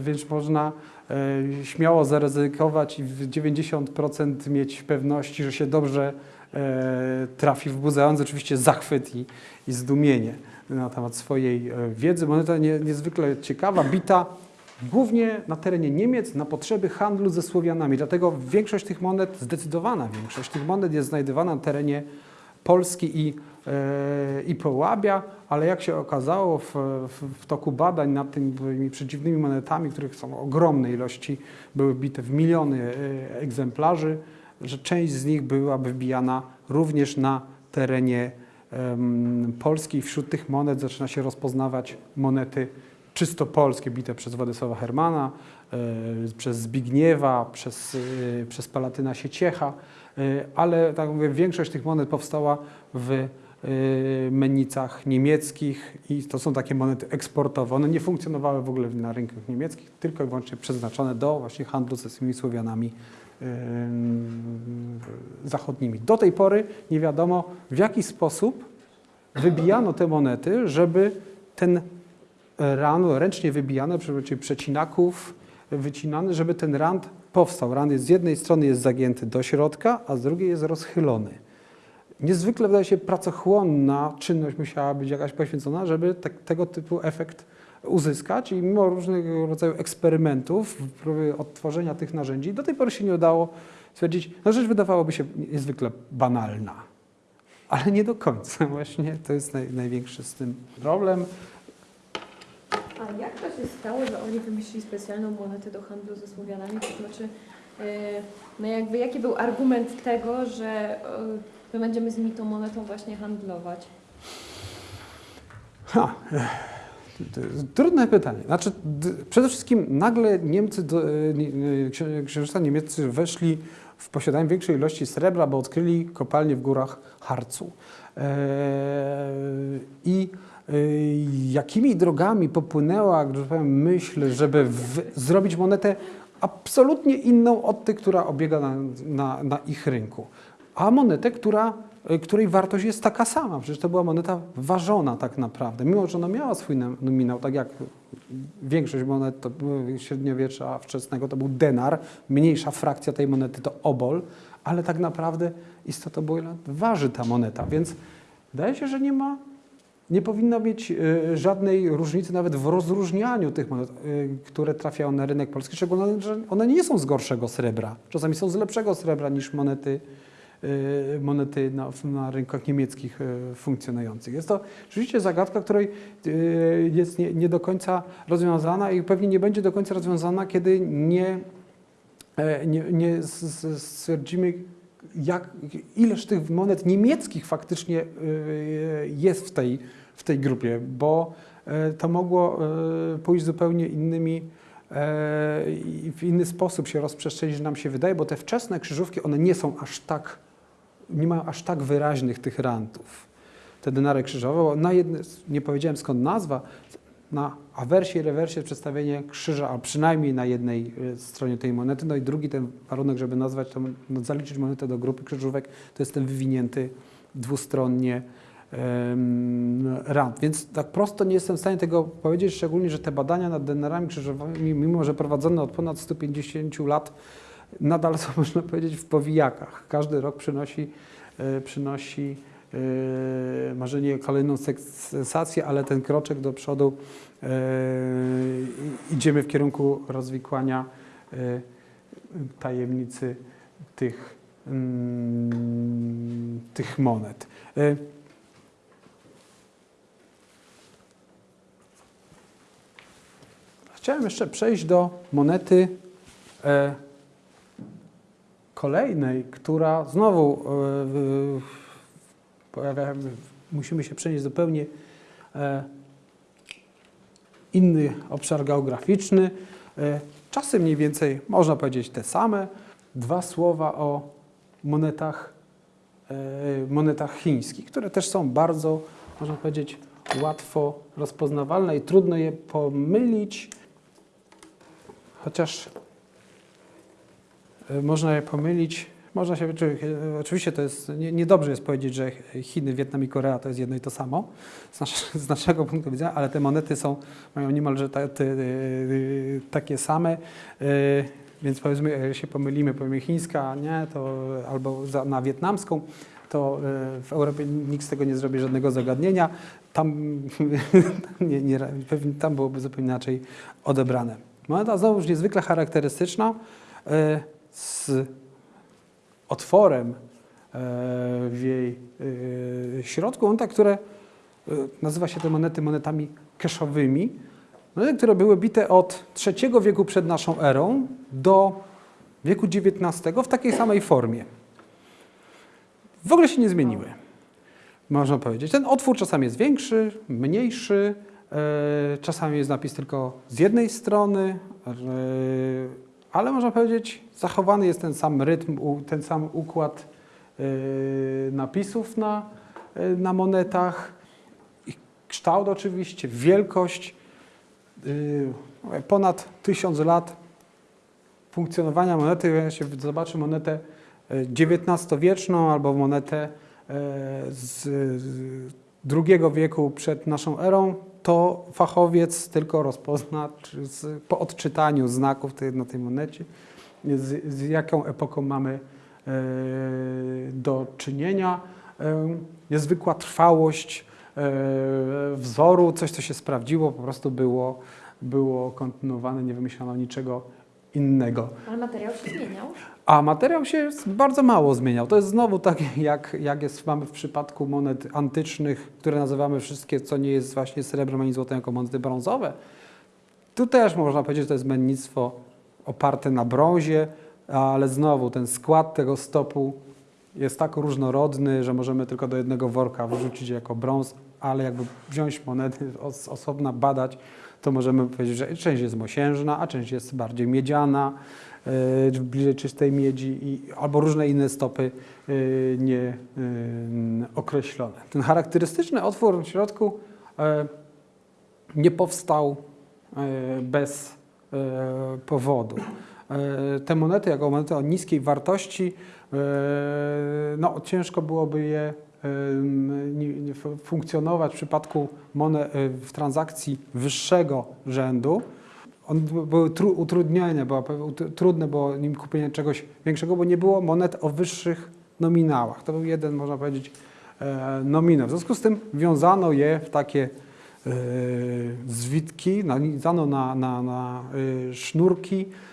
więc można yy, śmiało zaryzykować i w 90% mieć pewności, że się dobrze trafi, wzbudzając oczywiście zachwyt i, i zdumienie na temat swojej e, wiedzy. Moneta nie, niezwykle ciekawa, bita głównie na terenie Niemiec na potrzeby handlu ze Słowianami. Dlatego większość tych monet, zdecydowana większość tych monet jest znajdowana na terenie Polski i, e, i Połabia, ale jak się okazało w, w, w toku badań nad tymi przeciwnymi monetami, których są ogromne ilości, były bite w miliony e, egzemplarzy, że część z nich była wybijana również na terenie em, Polski. Wśród tych monet zaczyna się rozpoznawać monety czysto polskie, bite przez Władysława Hermana, e, przez Zbigniewa, przez, e, przez Palatyna Sieciecha, e, ale tak mówię, większość tych monet powstała w mennicach niemieckich i to są takie monety eksportowe. One nie funkcjonowały w ogóle na rynkach niemieckich, tylko i wyłącznie przeznaczone do właśnie handlu ze tymi Słowianami zachodnimi. Do tej pory nie wiadomo, w jaki sposób wybijano te monety, żeby ten ran ręcznie wybijany, przy przecinaków wycinany, żeby ten rand powstał. Rand jest z jednej strony jest zagięty do środka, a z drugiej jest rozchylony. Niezwykle wydaje się pracochłonna czynność musiała być jakaś poświęcona, żeby te, tego typu efekt uzyskać i mimo różnego rodzaju eksperymentów, próby odtworzenia tych narzędzi, do tej pory się nie udało stwierdzić, no rzecz wydawałoby się niezwykle banalna, ale nie do końca właśnie, to jest naj, największy z tym problem. A jak to się stało, że oni wymyślili specjalną monetę do handlu ze Słowianami? To znaczy, e, no jakby jaki był argument tego, że e, my będziemy z nimi tą monetą właśnie handlować? Ha, jest trudne pytanie. Znaczy, przede wszystkim nagle Niemcy, e, e, księżyca niemieccy weszli w posiadaniu większej ilości srebra, bo odkryli kopalnie w górach Harcu. E, I e, jakimi drogami popłynęła, że powiem, myśl, żeby zrobić monetę absolutnie inną od tej, która obiega na, na, na ich rynku. A monetę, która, e, której wartość jest taka sama. Przecież to była moneta ważona tak naprawdę. Mimo, że ona miała swój nom- nominał, tak jak większość monet to średniowiecza wczesnego to był denar, mniejsza frakcja tej monety to obol, ale tak naprawdę istotą było, ile waży ta moneta. Więc wydaje się, że nie ma nie powinno mieć e, żadnej różnicy nawet w rozróżnianiu tych monet, e, które trafiają na rynek polski, szczególnie, że one nie są z gorszego srebra. Czasami są z lepszego srebra niż monety, e, monety na, na rynkach niemieckich funkcjonujących. Jest to rzeczywiście zagadka, której jest nie, nie do końca rozwiązana i pewnie nie będzie do końca rozwiązana, kiedy nie, nie, nie stwierdzimy, jak, ileż tych monet niemieckich faktycznie jest w tej, w tej grupie, bo e, to mogło e, pójść zupełnie innymi e, i w inny sposób się rozprzestrzenić, nam się wydaje, bo te wczesne krzyżówki, one nie są aż tak, nie mają aż tak wyraźnych tych rantów. Te denary krzyżowe, na jedne, nie powiedziałem skąd nazwa, na awersie i rewersie przedstawienie krzyża, a przynajmniej na jednej stronie tej monety. No i drugi ten warunek, żeby nazwać to, no, zaliczyć monetę do grupy krzyżówek, to jest ten wywinięty dwustronnie rand. Więc tak prosto nie jestem w stanie tego powiedzieć, szczególnie, że te badania nad denarami krzyżowymi, mimo że prowadzone od ponad 150 lat, nadal są, [laughs] można powiedzieć, w powijakach. Każdy rok przynosi, e, przynosi może nie kolejną sensację, ale ten kroczek do przodu e, idziemy w kierunku rozwikłania e, tajemnicy tych, mm, tych monet. Chciałem jeszcze przejść do monety e, kolejnej, która znowu e, pojawia, musimy się przenieść zupełnie e, inny obszar geograficzny. E, czasy mniej więcej można powiedzieć te same. Dwa słowa o monetach, e, monetach chińskich, które też są bardzo, można powiedzieć, łatwo rozpoznawalne i trudno je pomylić, chociaż e, można je pomylić. Można się, e, oczywiście to jest, nie, niedobrze jest powiedzieć, że Chiny, Wietnam i Korea to jest jedno i to samo z, nasz, [laughs] z naszego punktu widzenia, ale te monety są, mają niemalże ta, te, e, takie same, więc powiedzmy, się pomylimy, powiemy chińska, nie, to albo za, na wietnamską, to w Europie nikt z tego nie zrobi żadnego zagadnienia. Tam, [laughs] nie, nie, tam byłoby zupełnie inaczej odebrane. Moneta znowuż niezwykle charakterystyczna, e, z otworem e, w jej e, środku. Moneta, które nazywa się te monety monetami keszowymi. Monety, które były bite od III wieku przed naszą erą do wieku XIX w takiej samej formie. W ogóle się nie zmieniły, można powiedzieć. Ten otwór czasami jest większy, mniejszy, czasami jest napis tylko z jednej strony, e, ale można powiedzieć, zachowany jest ten sam rytm, ten sam układ e, napisów na, e, na monetach, kształt oczywiście, wielkość. e, Ponad tysiąc lat funkcjonowania monety, jak się zobaczy monetę e, XIX-wieczną albo monetę e, z II wieku przed naszą erą, to fachowiec tylko rozpozna z, po odczytaniu znaków tej, na tej monecie, z, z jaką epoką mamy e, do czynienia. E, niezwykła trwałość e, wzoru, coś co się sprawdziło, po prostu było, było kontynuowane, nie wymyślono niczego innego. Ale materiał się zmieniał. A materiał się bardzo mało zmieniał. To jest znowu tak, jak, jak jest, mamy w przypadku monet antycznych, które nazywamy wszystkie, co nie jest właśnie srebrem ani złotem, jako monety brązowe. Tu też można powiedzieć, że to jest mennictwo oparte na brązie, ale znowu ten skład tego stopu jest tak różnorodny, że możemy tylko do jednego worka wrzucić jako brąz ale jakby wziąć monety os, osobna, badać, to możemy powiedzieć, że część jest mosiężna, a część jest bardziej miedziana, e, bliżej czystej miedzi, i, albo różne inne stopy e, nie e. Ten charakterystyczny otwór w środku nie powstał bez powodu. Te monety, jako monety o niskiej wartości, no, ciężko byłoby je funkcjonować w przypadku monet, w transakcji wyższego rzędu. On były tru, utrudnione, było, trudne było nim kupienie czegoś większego, bo nie było monet o wyższych nominałach. To był jeden, można powiedzieć, e, nominał. W związku z tym wiązano je w takie e, zwitki, nanizano na, na, na e, sznurki, e,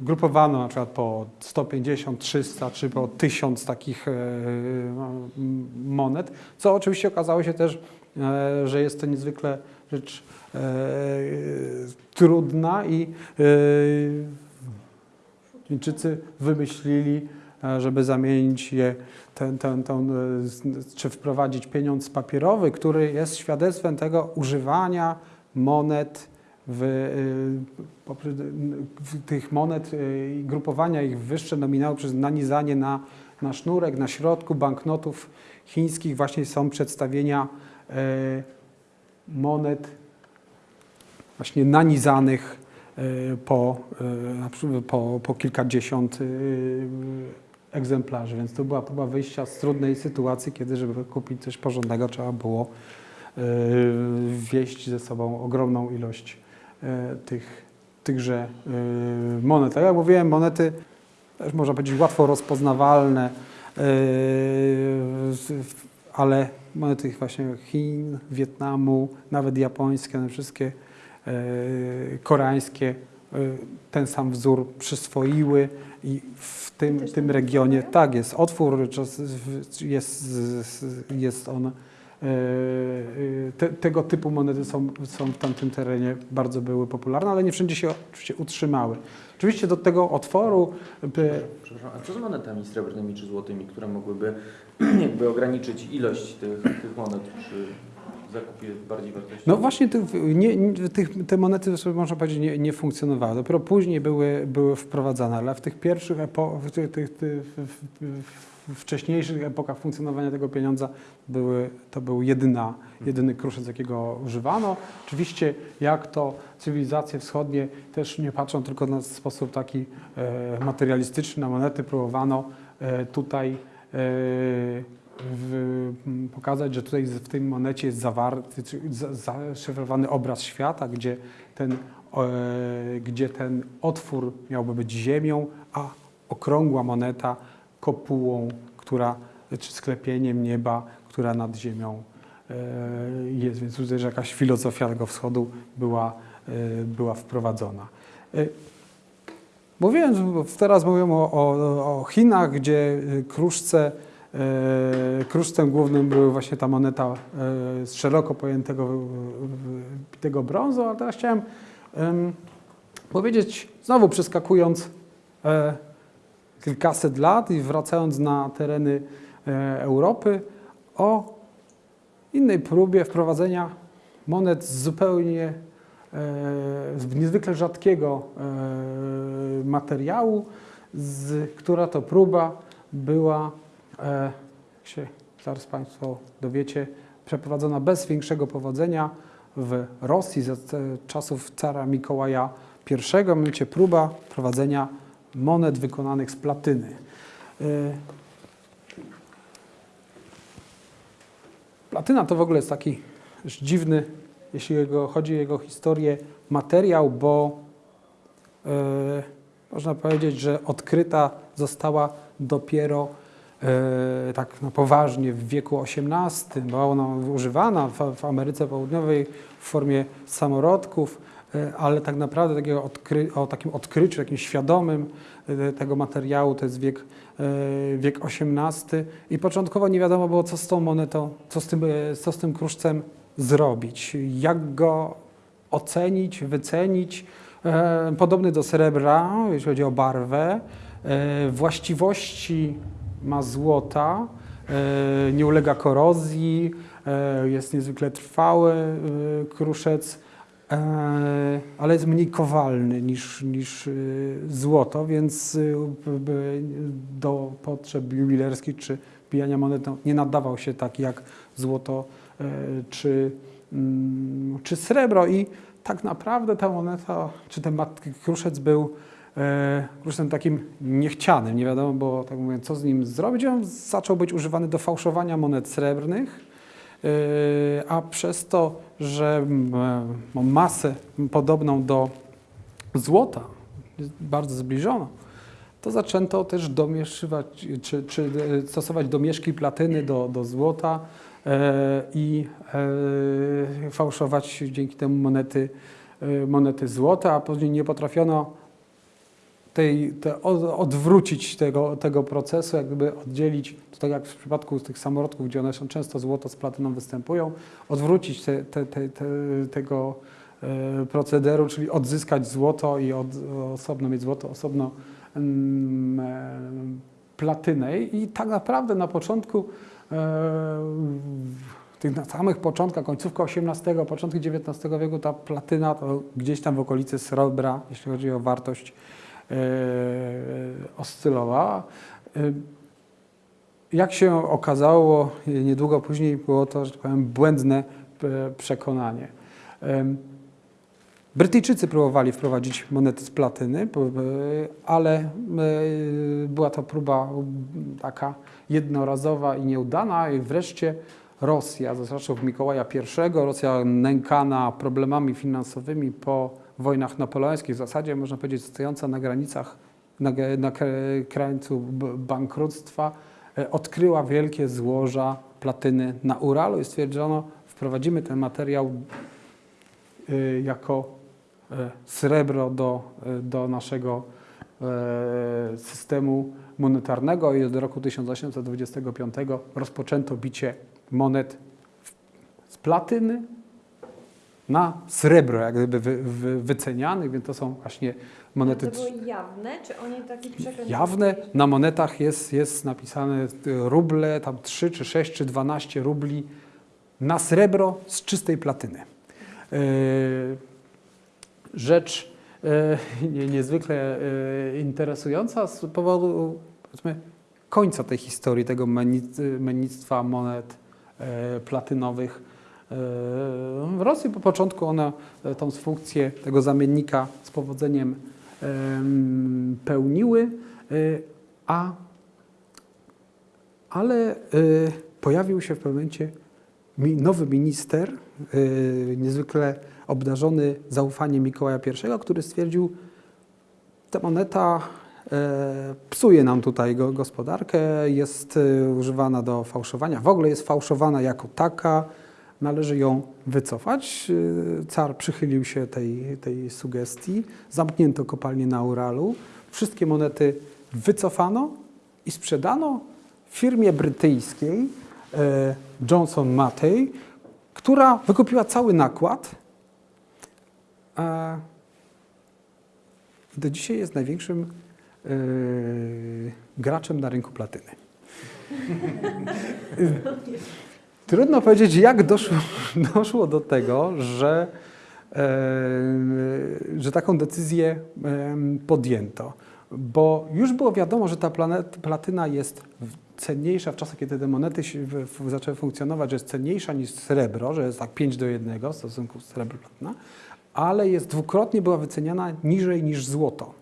wgrupowano na przykład po 150, 300 czy po 1000 takich e, monet, co oczywiście okazało się też, e, że jest to niezwykle rzecz e, trudna i e, Chińczycy wymyślili, e, żeby zamienić je, ten, ten, ten, e, czy wprowadzić pieniądz papierowy, który jest świadectwem tego używania monet w, poprzez- w tych monet e, i grupowania ich w wyższe nominały przez nanizanie na, na sznurek, na środku banknotów chińskich. Właśnie są przedstawienia e, monet właśnie nanizanych po, po, po kilkadziesiąt egzemplarzy, więc to była próba wyjścia z trudnej sytuacji, kiedy żeby kupić coś porządnego trzeba było wieść ze sobą ogromną ilość tych, tychże e, monet. Tak jak mówiłem, monety też można powiedzieć łatwo rozpoznawalne, e, ale monety właśnie Chin, Wietnamu, nawet japońskie, one wszystkie e, koreańskie e, ten sam wzór przyswoiły i w tym, tym tam regionie tak jest otwór, jest, jest on. E, e, Te, tego typu monety są, są w tamtym terenie bardzo były popularne, ale nie wszędzie się oczywiście utrzymały. Oczywiście do tego otworu e, Przepraszam, a co z monetami srebrnymi czy złotymi, które mogłyby [clears throat] jakby ograniczyć ilość tych, tych monet przy zakupie bardziej wartościowym? No właśnie tych, nie, tych, te monety sobie można powiedzieć nie, nie funkcjonowały. Dopiero później były, były wprowadzane, ale w tych pierwszych epo, w, tych, w, w, w wcześniejszych epokach funkcjonowania tego pieniądza były, to był jedyna, jedyny kruszec, jakiego używano. Oczywiście jak to cywilizacje wschodnie też nie patrzą tylko na sposób taki e, materialistyczny na monety, próbowano e, tutaj e, w, pokazać, że tutaj w tej monecie jest zawarty, zaszyfrowany obraz świata, gdzie ten, e, gdzie ten otwór miałby być ziemią, a okrągła moneta kopułą, która, czy sklepieniem nieba, która nad ziemią e, jest. Więc tutaj że jakaś filozofia tego wschodu była, e, była wprowadzona. E, Mówiłem, teraz mówię o, o, o Chinach, gdzie kruszce, kruszcem głównym była właśnie ta moneta z szeroko pojętego bitego brązu, ale teraz chciałem em, powiedzieć, znowu przeskakując kilkaset lat i wracając na tereny e, Europy, o innej próbie wprowadzenia monet z zupełnie e, z niezwykle rzadkiego e, materiału, z, która to próba była, e, jak się zaraz Państwo dowiecie, przeprowadzona bez większego powodzenia w Rosji za czasów cara Mikołaja I. Mianowicie próba prowadzenia monet wykonanych z platyny. E, Platyna to w ogóle jest taki dziwny, jeśli chodzi o jego historię, materiał, bo e, można powiedzieć, że odkryta została dopiero e, tak na poważnie w wieku XVIII. Była ona używana w, w Ameryce Południowej w formie samorodków, ale tak naprawdę takiego o takim odkryciu, takim świadomym e, tego materiału to jest wiek, e, wiek XVIII i początkowo nie wiadomo było, co z tą monetą, co z tym, e, co z tym kruszcem zrobić, jak go ocenić, wycenić. E, Podobny do srebra, jeśli chodzi o barwę. E, Właściwości ma złota, e, nie ulega korozji, e, jest niezwykle trwały e, kruszec, e, ale jest mniej kowalny niż, niż e, złoto, więc e, do potrzeb jubilerskich czy pijania monet no, nie nadawał się tak jak złoto e, czy, mm, czy srebro i tak naprawdę ta moneta, czy ten kruszec był e, kruszcem takim niechcianym, nie wiadomo było, tak mówiąc, co z nim zrobić. On zaczął być używany do fałszowania monet srebrnych, e, a przez to, że e, ma masę podobną do złota, bardzo zbliżoną, to zaczęto też domieszywać, czy, czy e, stosować domieszki platyny do, do złota e, i fałszować dzięki temu monety, monety złota, a później nie potrafiono tej, te, od, odwrócić tego, tego procesu, jak gdyby oddzielić, tak jak w przypadku tych samorodków, gdzie one są często złoto z platyną występują, odwrócić te, te, te, te, tego e, procederu, czyli odzyskać złoto i od, osobno mieć złoto, osobno mm, e, platynę. I tak naprawdę na początku, e, tych na samych początkach, końcówka XVIII, początki XIX wieku, ta platyna to gdzieś tam w okolicy srebra, jeśli chodzi o wartość, oscylowała. E, Jak się okazało, e, niedługo później było to, że tak powiem, błędne e, przekonanie. Brytyjczycy próbowali wprowadzić monety z platyny, e, ale e, była to próba taka jednorazowa i nieudana i wreszcie Rosja, za czasów Mikołaja I, Rosja nękana problemami finansowymi po wojnach napoleońskich, w zasadzie można powiedzieć stojąca na granicach, na, na krańcu bankructwa, e, odkryła wielkie złoża platyny na Uralu i stwierdzono, wprowadzimy ten materiał y, jako e, srebro do, e, do naszego e, systemu monetarnego i do roku 1825 rozpoczęto bicie monet z platyny na srebro, jak gdyby wy, wy, wycenianych, więc to są właśnie monety To było jawne, czy oni taki przekręt Jawne na monetach jest, jest napisane y, ruble, tam 3 czy 6 czy 12 rubli na srebro z czystej platyny. Yy, Rzecz [laughs] nie- niezwykle interesująca z powodu końca tej historii, tego mennic- mennictwa monet platynowych. Yy, W Rosji po początku one e, tą funkcję tego zamiennika z powodzeniem em, pełniły, y, a, ale y, pojawił się w pewnym momencie nowy minister, niezwykle obdarzony zaufaniem Mikołaja I, który stwierdził, ta moneta e, psuje nam tutaj go, gospodarkę, jest e, używana do fałszowania, w ogóle jest fałszowana jako taka, należy ją wycofać. E, Car przychylił się tej, tej sugestii, zamknięto kopalnię na Uralu, wszystkie monety wycofano i sprzedano firmie brytyjskiej e, Johnson Matey, która wykupiła cały nakład. I do dzisiaj jest największym yy, graczem na rynku platyny. [laughs] Trudno powiedzieć, jak doszło, [laughs] doszło do tego, że, że taką decyzję podjęto. Bo już było wiadomo, że ta planet, platyna jest cenniejsza w czasach, kiedy te monety zaczęły funkcjonować, że jest cenniejsza niż srebro, że jest tak 5 do 1 w stosunku srebro-platyna, ale jest dwukrotnie była wyceniana niżej niż złoto.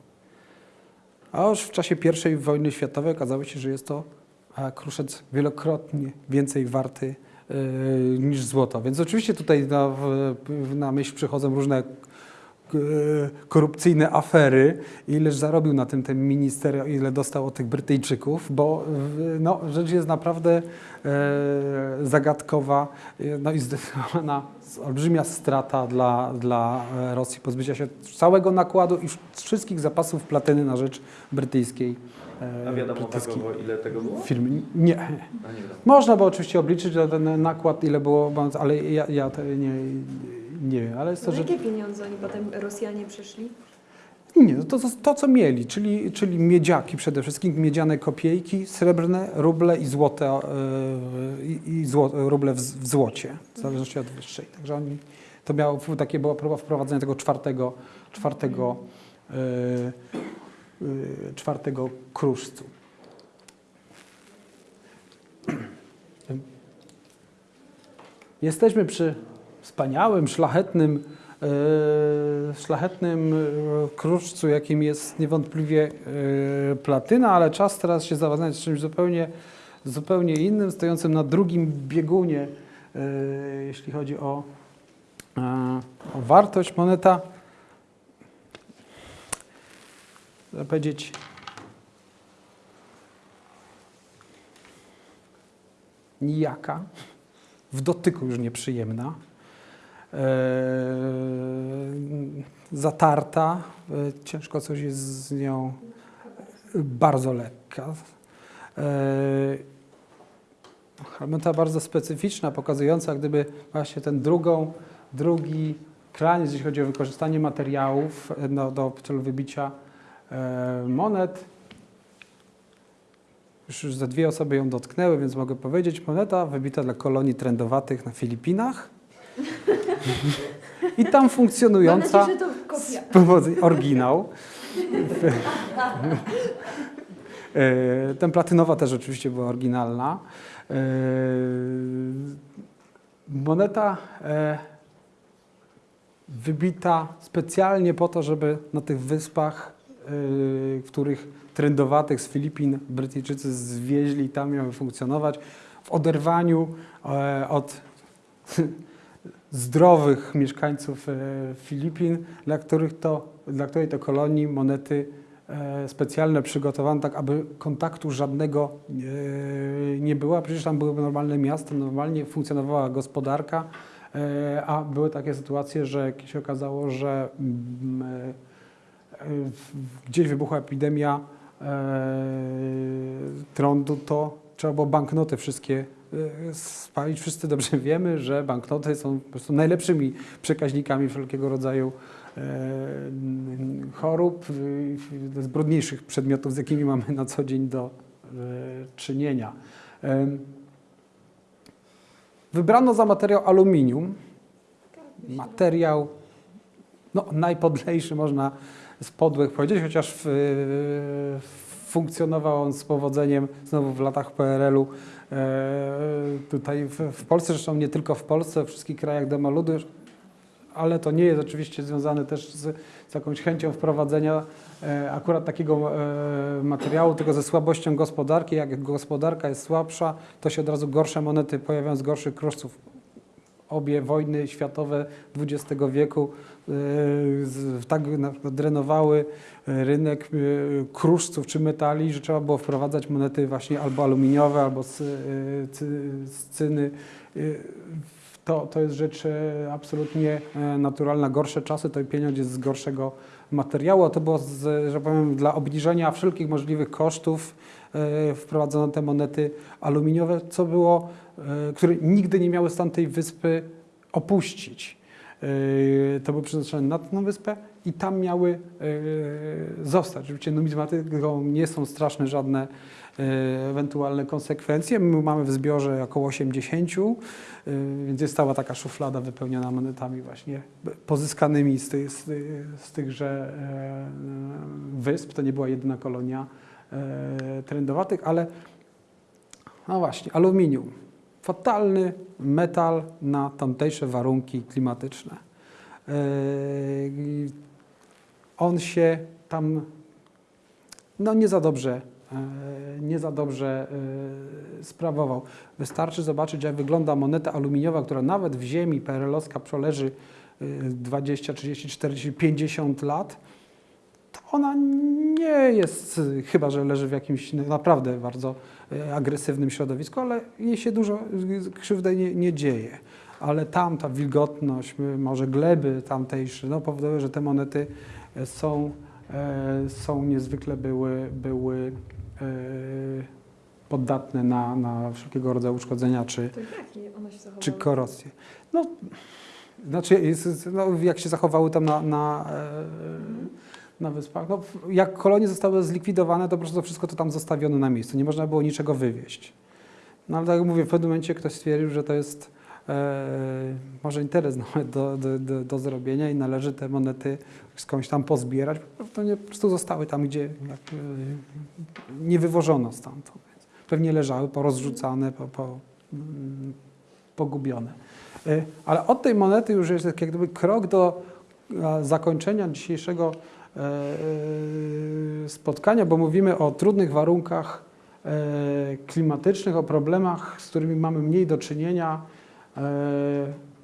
A już w czasie I wojny światowej okazało się, że jest to e, kruszec wielokrotnie więcej warty niż złoto. Więc oczywiście tutaj na, na myśl przychodzą różne e, korupcyjne afery, ileż zarobił na tym ten minister, ile dostał od tych Brytyjczyków, bo no, rzecz jest naprawdę e, zagadkowa e, no i zdecydowana olbrzymia strata dla, dla e, Rosji pozbycia się całego nakładu i wszystkich zapasów platyny na rzecz brytyjskiej A wiadomo brytyjskiej wagowo, ile tego było? firmy. Nie. Nie wiadomo. Można by oczywiście obliczyć że ten nakład, ile było, ale ja, ja to nie, nie wiem, ale jest to Na rzecz... jakie pieniądze oni potem Rosjanie przyszli? Nie, no to, to, to co mieli, czyli, czyli miedziaki przede wszystkim, miedziane kopiejki, srebrne, ruble i złote, e, i, zło, ruble w, w złocie, w zależności od wyższej. Także oni, to miało, takie była próba wprowadzenia tego czwartego, czwartego, e, e, czwartego kruszcu. Jesteśmy przy wspaniałym, szlachetnym, e, szlachetnym e, kruszcu, jakim jest niewątpliwie platyna, ale czas teraz się zawadniać z czymś zupełnie, zupełnie innym, stojącym na drugim biegunie, jeśli chodzi o, o wartość. Moneta, powiedzieć, nijaka, w dotyku już nieprzyjemna, e, zatarta, e, ciężko coś jest z nią, bardzo lekka. E, moneta bardzo specyficzna, pokazująca gdyby właśnie ten drugą, drugi kraniec, jeśli chodzi o wykorzystanie materiałów e, no, do celu wybicia monet. Już, już za dwie osoby ją dotknęły, więc mogę powiedzieć, moneta wybita dla kolonii trendowatych na Filipinach. [laughs] I tam Mam funkcjonująca nadzieję, że to kopia. pomocy oryginał. E, Ten platynowa też oczywiście była oryginalna. E, Moneta e, wybita specjalnie po to, żeby na tych wyspach, e, których trendowatych z Filipin Brytyjczycy zwieźli, tam miały funkcjonować, w oderwaniu e, od [laughs] zdrowych mieszkańców e, Filipin, dla, których to, dla której to kolonii monety e, specjalne przygotowano, tak aby kontaktu żadnego nie było. Przecież tam były normalne miasta, normalnie funkcjonowała gospodarka, a były takie sytuacje, że się okazało, że mm, gdzieś wybuchła epidemia e, trądu, to trzeba było banknoty wszystkie e, spalić. Wszyscy dobrze [laughs] wiemy, że banknoty są po prostu najlepszymi przekaźnikami wszelkiego rodzaju e, chorób, z brudniejszych przedmiotów, z jakimi mamy na co dzień do czynienia. Wybrano za materiał aluminium, materiał no, najpodlejszy można z podłych powiedzieć, chociaż w, funkcjonował on z powodzeniem znowu w latach PRL-u. E, tutaj w, w Polsce, zresztą nie tylko w Polsce, w wszystkich krajach demoludu, ale to nie jest oczywiście związane też z, z jakąś chęcią wprowadzenia e, akurat takiego e, materiału, tylko ze słabością gospodarki. Jak gospodarka jest słabsza, to się od razu gorsze monety pojawiają z gorszych kruszców. Obie wojny światowe XX wieku z- tak drenowały rynek e, kruszców czy metali, że trzeba było wprowadzać monety właśnie albo aluminiowe, albo z, z cyny. To, to jest rzecz e, absolutnie e, naturalna. Gorsze czasy to pieniądz jest z gorszego materiału, a to było, z, że powiem, dla obniżenia wszelkich możliwych kosztów e, wprowadzono te monety aluminiowe, co było, które nigdy nie miały stan tej wyspy opuścić. To były przeznaczone na tę wyspę i tam miały zostać. Oczywiście numizmatyką nie są straszne żadne ewentualne konsekwencje. My mamy w zbiorze około 80, e, więc jest cała taka szuflada wypełniona monetami właśnie pozyskanymi z, tych, z, z tychże e, wysp. To nie była jedyna kolonia e, trendowatych, ale no właśnie, aluminium. Fatalny metal na tamtejsze warunki klimatyczne. E, On się tam no nie za dobrze, e, nie za dobrze e, sprawował. Wystarczy zobaczyć, jak wygląda moneta aluminiowa, która nawet w ziemi PRL-owska przeleży e, 20, 30, 40, 50 lat, to ona nie jest, e, chyba że leży w jakimś naprawdę bardzo e, agresywnym środowisku, ale jej się dużo e, krzywdy nie, nie dzieje. Ale tam ta wilgotność, może gleby tamtejsze, no, powodują, że te monety e, są, e, są niezwykle były, były e, poddatne na, na wszelkiego rodzaju uszkodzenia czy, czy korozję. No, znaczy, jest, no, jak się zachowały tam na, na, e, na wyspach. No, jak kolonie zostały zlikwidowane, to po prostu wszystko to tam zostawiono na miejscu. Nie można było niczego wywieźć. No ale tak jak mówię, w pewnym momencie ktoś stwierdził, że to jest może interes [laughs] nawet do, do, do, do zrobienia i należy te monety skądś tam pozbierać. To nie, po prostu zostały tam, gdzie jak, e, nie wywożono stamtąd. Pewnie leżały porozrzucane, po, po, mm, pogubione. E, Ale od tej monety już jest jak gdyby krok do e, zakończenia dzisiejszego e, e, spotkania, bo mówimy o trudnych warunkach e, klimatycznych, o problemach, z którymi mamy mniej do czynienia, e,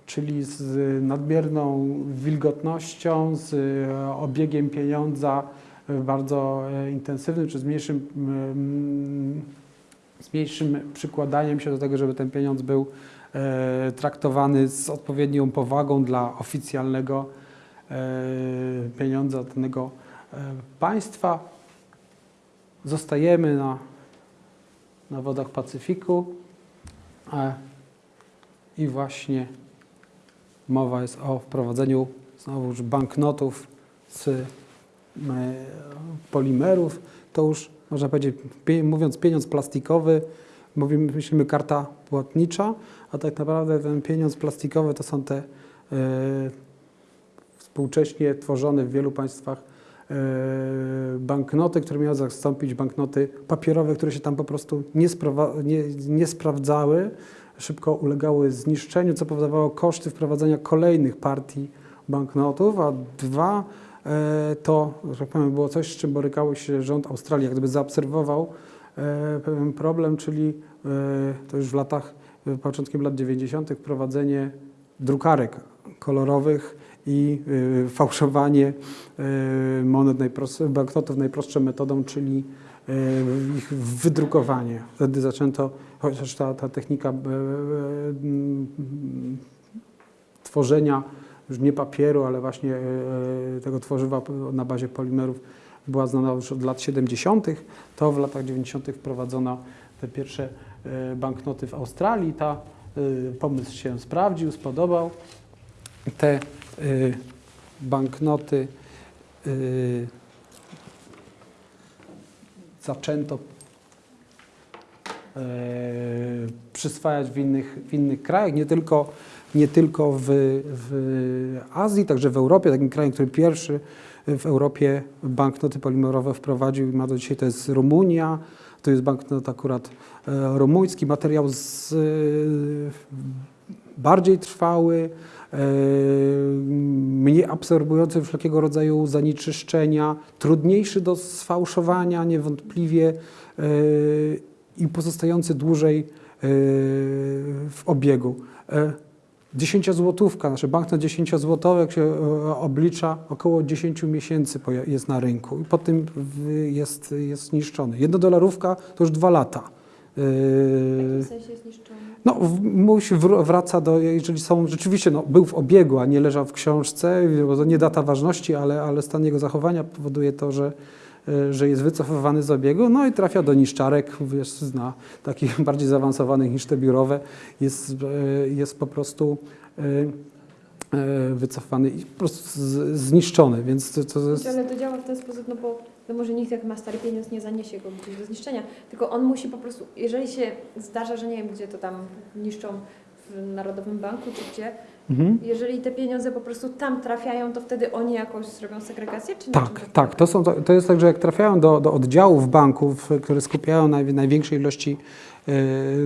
czyli z nadmierną wilgotnością, z e, obiegiem pieniądza e, bardzo e, intensywnym, czy z mniejszym, mm, z mniejszym przykładaniem się do tego, żeby ten pieniądz był e, traktowany z odpowiednią powagą dla oficjalnego e, pieniądza danego e, państwa. Zostajemy na, na wodach Pacyfiku e, i właśnie mowa jest o wprowadzeniu znowuż banknotów z e, polimerów. To już można powiedzieć, mówiąc pieniądz plastikowy, mówimy, myślimy karta płatnicza, a tak naprawdę ten pieniądz plastikowy to są te e, współcześnie tworzone w wielu państwach e, banknoty, które miały zastąpić banknoty papierowe, które się tam po prostu nie, nie, nie sprawdzały, szybko ulegały zniszczeniu, co powodowało koszty wprowadzenia kolejnych partii banknotów, a dwa e, to, że tak powiem, było coś, z czym borykały się rząd Australii, jak gdyby zaobserwował e, pewien problem, czyli e, to już w latach, początkiem lat 90. wprowadzenie drukarek kolorowych i fałszowanie monet banknotów najprostszą metodą, czyli ich wydrukowanie. Wtedy zaczęto, chociaż ta, ta technika y, y, y, tworzenia już nie papieru, ale właśnie y, y, tego tworzywa na bazie polimerów była znana już od lat 70., to w latach 90. wprowadzono te pierwsze y, banknoty w Australii. Ta y, pomysł się sprawdził, spodobał. Te y, banknoty y, zaczęto e, przyswajać w innych, w innych krajach, nie tylko, nie tylko w, w Azji, także w Europie. Takim krajem, który pierwszy w Europie banknoty polimerowe wprowadził i ma do dzisiaj, to jest Rumunia. To jest banknot akurat e, rumuński, materiał z, e, bardziej trwały, mniej absorbujący wszelkiego rodzaju zanieczyszczenia, trudniejszy do sfałszowania niewątpliwie e, i pozostający dłużej e, w obiegu. E, 10 złotówka, znaczy banknot 10 złotowy, jak się oblicza, około 10 miesięcy jest na rynku i po tym jest, jest zniszczony. Jednodolarówka to już dwa lata. W jakim sensie zniszczony? no, musi wr- wraca do, jeżeli są, rzeczywiście no, był w obiegu, a nie leżał w książce, bo to nie data ważności, ale, ale stan jego zachowania powoduje to, że, e, że jest wycofywany z obiegu, no i trafia do niszczarek, wiesz, zna takich [laughs] bardziej zaawansowanych niż te biurowe, jest, e, jest po prostu e, wycofany i po prostu zniszczony, więc to, to jest... Ale to działa w ten sposób, no bo no może nikt jak ma stary pieniądz nie zaniesie go gdzieś do zniszczenia, tylko on musi po prostu, jeżeli się zdarza, że nie wiem gdzie to tam niszczą w Narodowym Banku czy gdzie, Mhm. jeżeli te pieniądze po prostu tam trafiają, to wtedy oni jakoś zrobią segregację, czy Tak, to tak. To, są, to, jest tak, że jak trafiają do, do oddziałów banków, które skupiają naj, największe ilości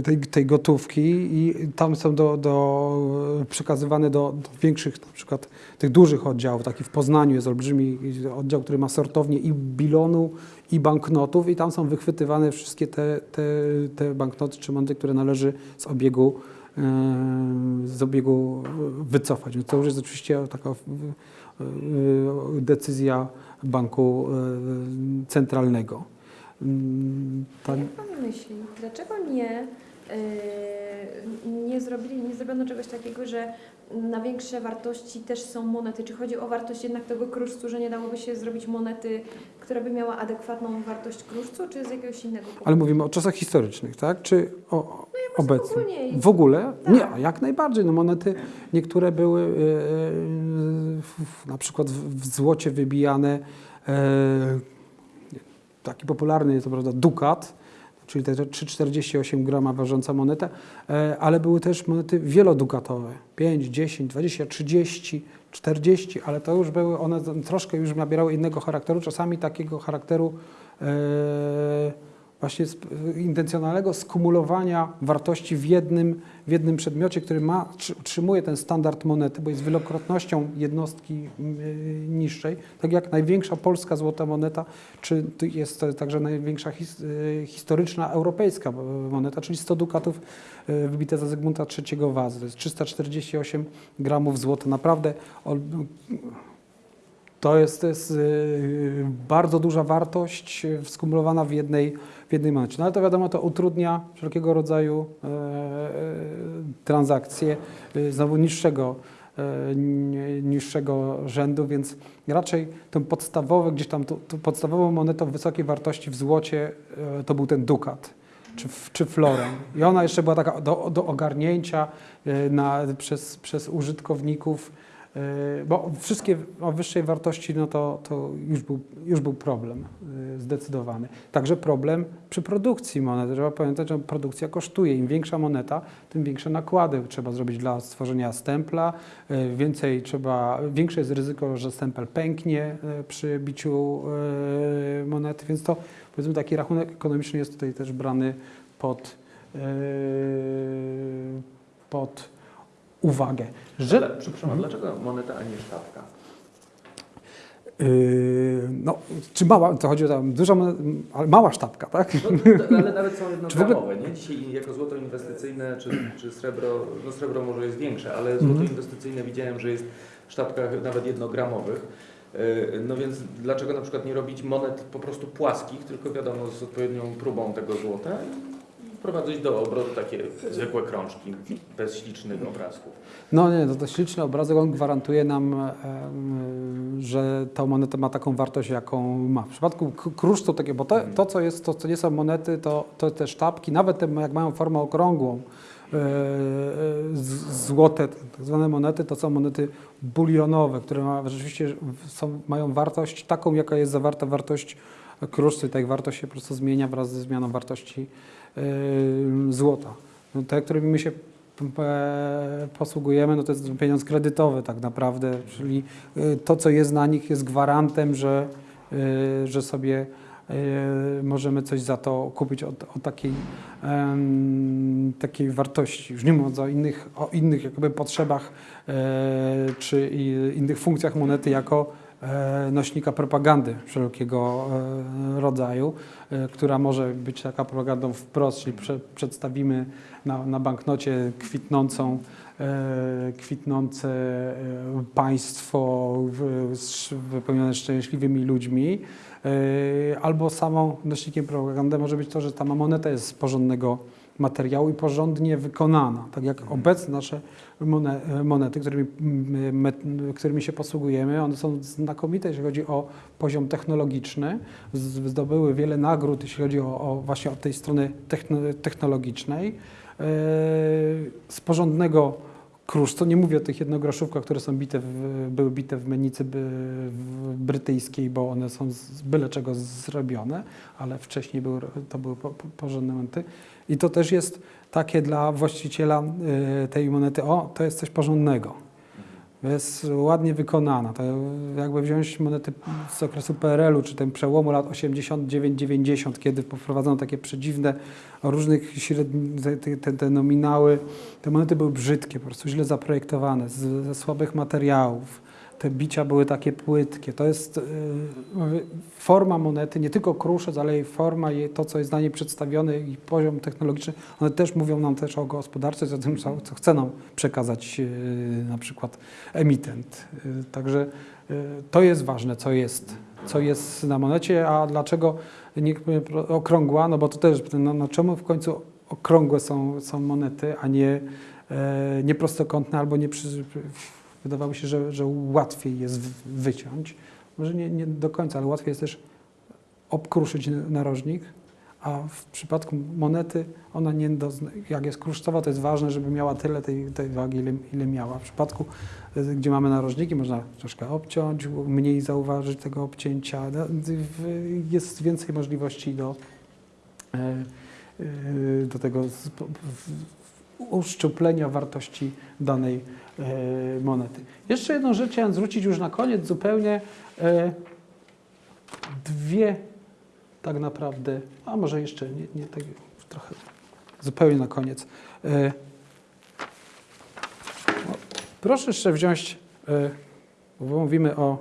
tej, tej gotówki i tam są do, do, przekazywane do, do większych, na przykład tych dużych oddziałów, taki w Poznaniu jest olbrzymi oddział, który ma sortownię i bilonu, i banknotów i tam są wychwytywane wszystkie te, te, te banknoty czy monety, które należy z obiegu e, z obiegu wycofać. To już jest oczywiście taka e, decyzja banku centralnego. Mm, Tak, jak Pan myśli, dlaczego nie, yy, nie, zrobili, nie zrobiono czegoś takiego, że na większe wartości też są monety? Czy chodzi o wartość jednak tego kruszcu, że nie dałoby się zrobić monety, która by miała adekwatną wartość kruszcu, czy z jakiegoś innego powodu? ale mówimy o czasach historycznych, tak? Czy o, o obecnych? ogólnie. W ogóle? Tak. Nie, jak najbardziej. No monety niektóre były e, e, w- na przykład w, w złocie wybijane E, taki popularny jest to prawda dukat, czyli te 3,48 grama ważąca moneta, e, ale były też monety wielodukatowe, 5, 10, 20, 30, 40, ale to już były, one troszkę już nabierały innego charakteru, czasami takiego charakteru e, właśnie sp- intencjonalnego skumulowania wartości w jednym, w jednym przedmiocie, który ma, trzy- utrzymuje ten standard monety, bo jest wielokrotnością jednostki y, niższej. Tak jak największa polska złota moneta, czy jest to także największa his, y, historyczna europejska y, moneta, czyli 100 dukatów y, wybite za Zygmunta III Wazy. To jest 348 gramów złota. Naprawdę to jest, to jest y, bardzo duża wartość y, skumulowana w jednej, w jednej. No ale to wiadomo, to utrudnia wszelkiego rodzaju e, e, transakcje y, znowu niższego, e, ni- niższego rzędu, więc raczej tą podstawową, gdzieś tam tą, podstawową monetą wysokiej wartości w złocie to był ten dukat czy, czy florę. I ona jeszcze była taka do, do ogarnięcia na, przez, przez użytkowników, bo wszystkie o wyższej wartości, no to, to już, był, już był problem e, zdecydowany. Także problem przy produkcji monet. Trzeba pamiętać, że produkcja kosztuje. Im większa moneta, tym większe nakłady trzeba zrobić dla stworzenia stempla. E, Więcej trzeba, większe jest ryzyko, że stempel pęknie przy biciu monety, więc to powiedzmy taki rachunek ekonomiczny jest tutaj też brany pod, pod uwagę. Że, Ale, przepraszam, a dlaczego moneta, a nie sztabka? Yy, no, czy mała, to chodzi o tam duża, ale mała sztabka, tak? No, ale nawet są [laughs] jednogramowe, nie? Dzisiaj jako złoto inwestycyjne, czy, czy srebro, no srebro może jest większe, ale złoto Mhm. inwestycyjne widziałem, że jest w sztabkach nawet jednogramowych. Yy, No więc dlaczego na przykład nie robić monet po prostu płaskich, tylko wiadomo z odpowiednią próbą tego złota wprowadzić do obrotu takie zwykłe krążki bez ślicznych obrazków. No nie, to, to śliczny obrazek, on gwarantuje nam, że ta moneta ma taką wartość, jaką ma. W przypadku k- kruszcu, takie, bo to, to, co jest, to, co nie są monety, to, to te sztabki, nawet te, jak mają formę okrągłą, e, z- złote, tak zwane monety, to są monety bulionowe, które ma, rzeczywiście są, mają wartość taką, jaka jest zawarta wartość kruszcu i ta ich wartość się po prostu zmienia wraz ze zmianą wartości e, złota. No, te, którymi my się posługujemy, no to jest pieniądz kredytowy tak naprawdę, czyli e, to, co jest na nich jest gwarantem, że, e, że sobie e, możemy coś za to kupić o, o takiej, em, takiej wartości. Już nie mówiąc o innych, o innych jakby potrzebach e, czy innych funkcjach monety jako nośnika propagandy wszelkiego e, rodzaju, e, która może być taka propagandą wprost, czyli prze, przedstawimy na, na banknocie kwitnącą, e, kwitnące e, państwo wypełnione szczęśliwymi ludźmi, e, albo samą nośnikiem propagandy może być to, że ta moneta jest z porządnego materiału i porządnie wykonana. Tak jak obecne nasze mone- monety, którymi, którymi się posługujemy, one są znakomite, jeśli chodzi o poziom technologiczny. Zdobyły wiele nagród, jeśli chodzi o, o właśnie od tej strony techno- technologicznej. E, Z porządnego kruszcu, nie mówię o tych jednogroszówkach, które są bite w, były bite w mennicy brytyjskiej, bo one są z byle czego zrobione, ale wcześniej były, to były po, po, porządne monety. I to też jest takie dla właściciela y, tej monety, o, to jest coś porządnego. Jest ładnie wykonana. To jakby wziąć monety z okresu PRL-u, czy ten przełomu lat 89-90, kiedy wprowadzono takie przedziwne, różnych średnich, te, te, te nominały. Te monety były brzydkie, po prostu źle zaprojektowane, z, ze słabych materiałów. Te bicia były takie płytkie. To jest y, forma monety, nie tylko kruszec, ale i forma, jej, to co jest na niej przedstawione i poziom technologiczny. One też mówią nam też o gospodarce, o tym, co, chce nam przekazać y, na przykład emitent. Y, Także to jest ważne, co jest, co jest na monecie, a dlaczego nie okrągła, no bo to też, no, no czemu w końcu okrągłe są, są monety, a nie, e, nie prostokątne albo nie przy, wydawało się, że, że łatwiej jest wyciąć. Może nie, nie do końca, ale łatwiej jest też obkruszyć narożnik, a w przypadku monety ona nie jak jest kruszcowa, to jest ważne, żeby miała tyle tej, tej wagi, ile, ile miała. W przypadku, y, gdzie mamy narożniki, można troszkę obciąć, mniej zauważyć tego obcięcia. No, Jest więcej możliwości do, e, y, do tego uszczuplenia wartości danej e, monety. Jeszcze jedną rzecz chciałem zwrócić już na koniec zupełnie. e, Dwie tak naprawdę, a może jeszcze nie, nie tak trochę zupełnie na koniec. E, Proszę jeszcze wziąć, e, bo mówimy o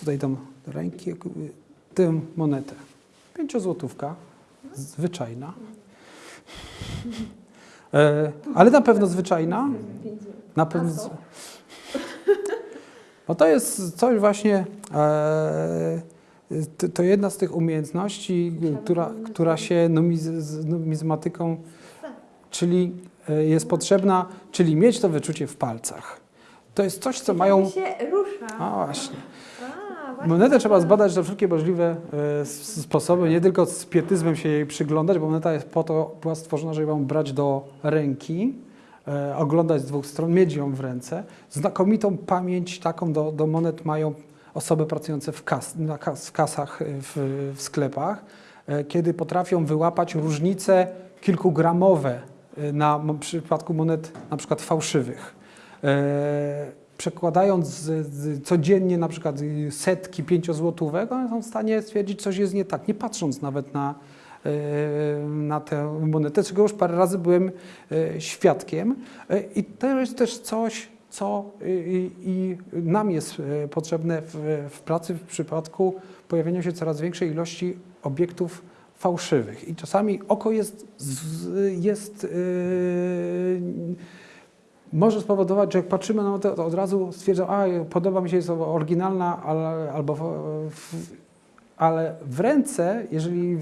tutaj do ręki, e, tę monetę. Pięciozłotówka, zwyczajna. E, ale na pewno zwyczajna. Na pewno. Co? [laughs] No to jest coś właśnie. E, to, jedna z tych umiejętności, która, która się numiz, z numizmatyką, czyli e, jest potrzebna, czyli mieć to wyczucie w palcach. To jest coś, co mają. się rusza. A właśnie. Monetę trzeba zbadać na wszelkie możliwe e, sposoby, nie tylko z pietyzmem się jej przyglądać, bo moneta jest po to, była stworzona, żeby ją brać do ręki, e, oglądać z dwóch stron, mieć ją w ręce. Znakomitą pamięć taką do, do monet mają osoby pracujące w, kas, na kas, w kasach e, w, w sklepach, kiedy potrafią wyłapać różnice kilkugramowe na m- przypadku monet na przykład fałszywych. Przekładając z, z, codziennie na przykład setki pięciozłotówek, one są w stanie stwierdzić, coś jest nie tak, nie patrząc nawet na, e, na tę monetę, czego już parę razy byłem e, świadkiem. E, I to jest też coś, co i, i, nam jest potrzebne w, w pracy w przypadku pojawienia się coraz większej ilości obiektów fałszywych. I czasami oko jest, jest yy, może spowodować, że jak patrzymy na to, to od razu stwierdzam, a podoba mi się, jest oryginalna, ale, albo w, ale w ręce, jeżeli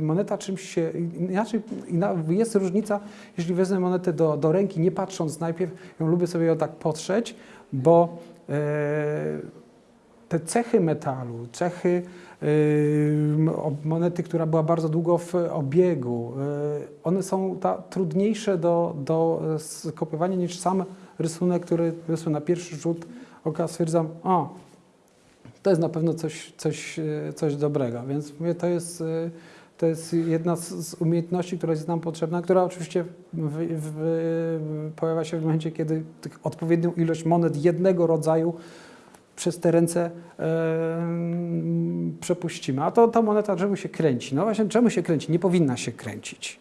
moneta czymś się, inaczej ina, jest różnica, jeżeli wezmę monetę do, do ręki, nie patrząc najpierw, ją lubię sobie ją tak potrzeć, bo e, te cechy metalu, cechy monety, która była bardzo długo w obiegu, y, one są ta, trudniejsze do, do e, skopiowania niż sam rysunek, który na pierwszy rzut oka stwierdzam, o, to jest na pewno coś, coś, e, coś dobrego. Więc mówię, to jest, e, to jest jedna z, umiejętności, która jest nam potrzebna, która oczywiście w, w, pojawia się w momencie, kiedy tych odpowiednią ilość monet jednego rodzaju przez te ręce e, przepuścimy. A to ta moneta czemu się kręci? No właśnie, czemu się kręci? Nie powinna się kręcić.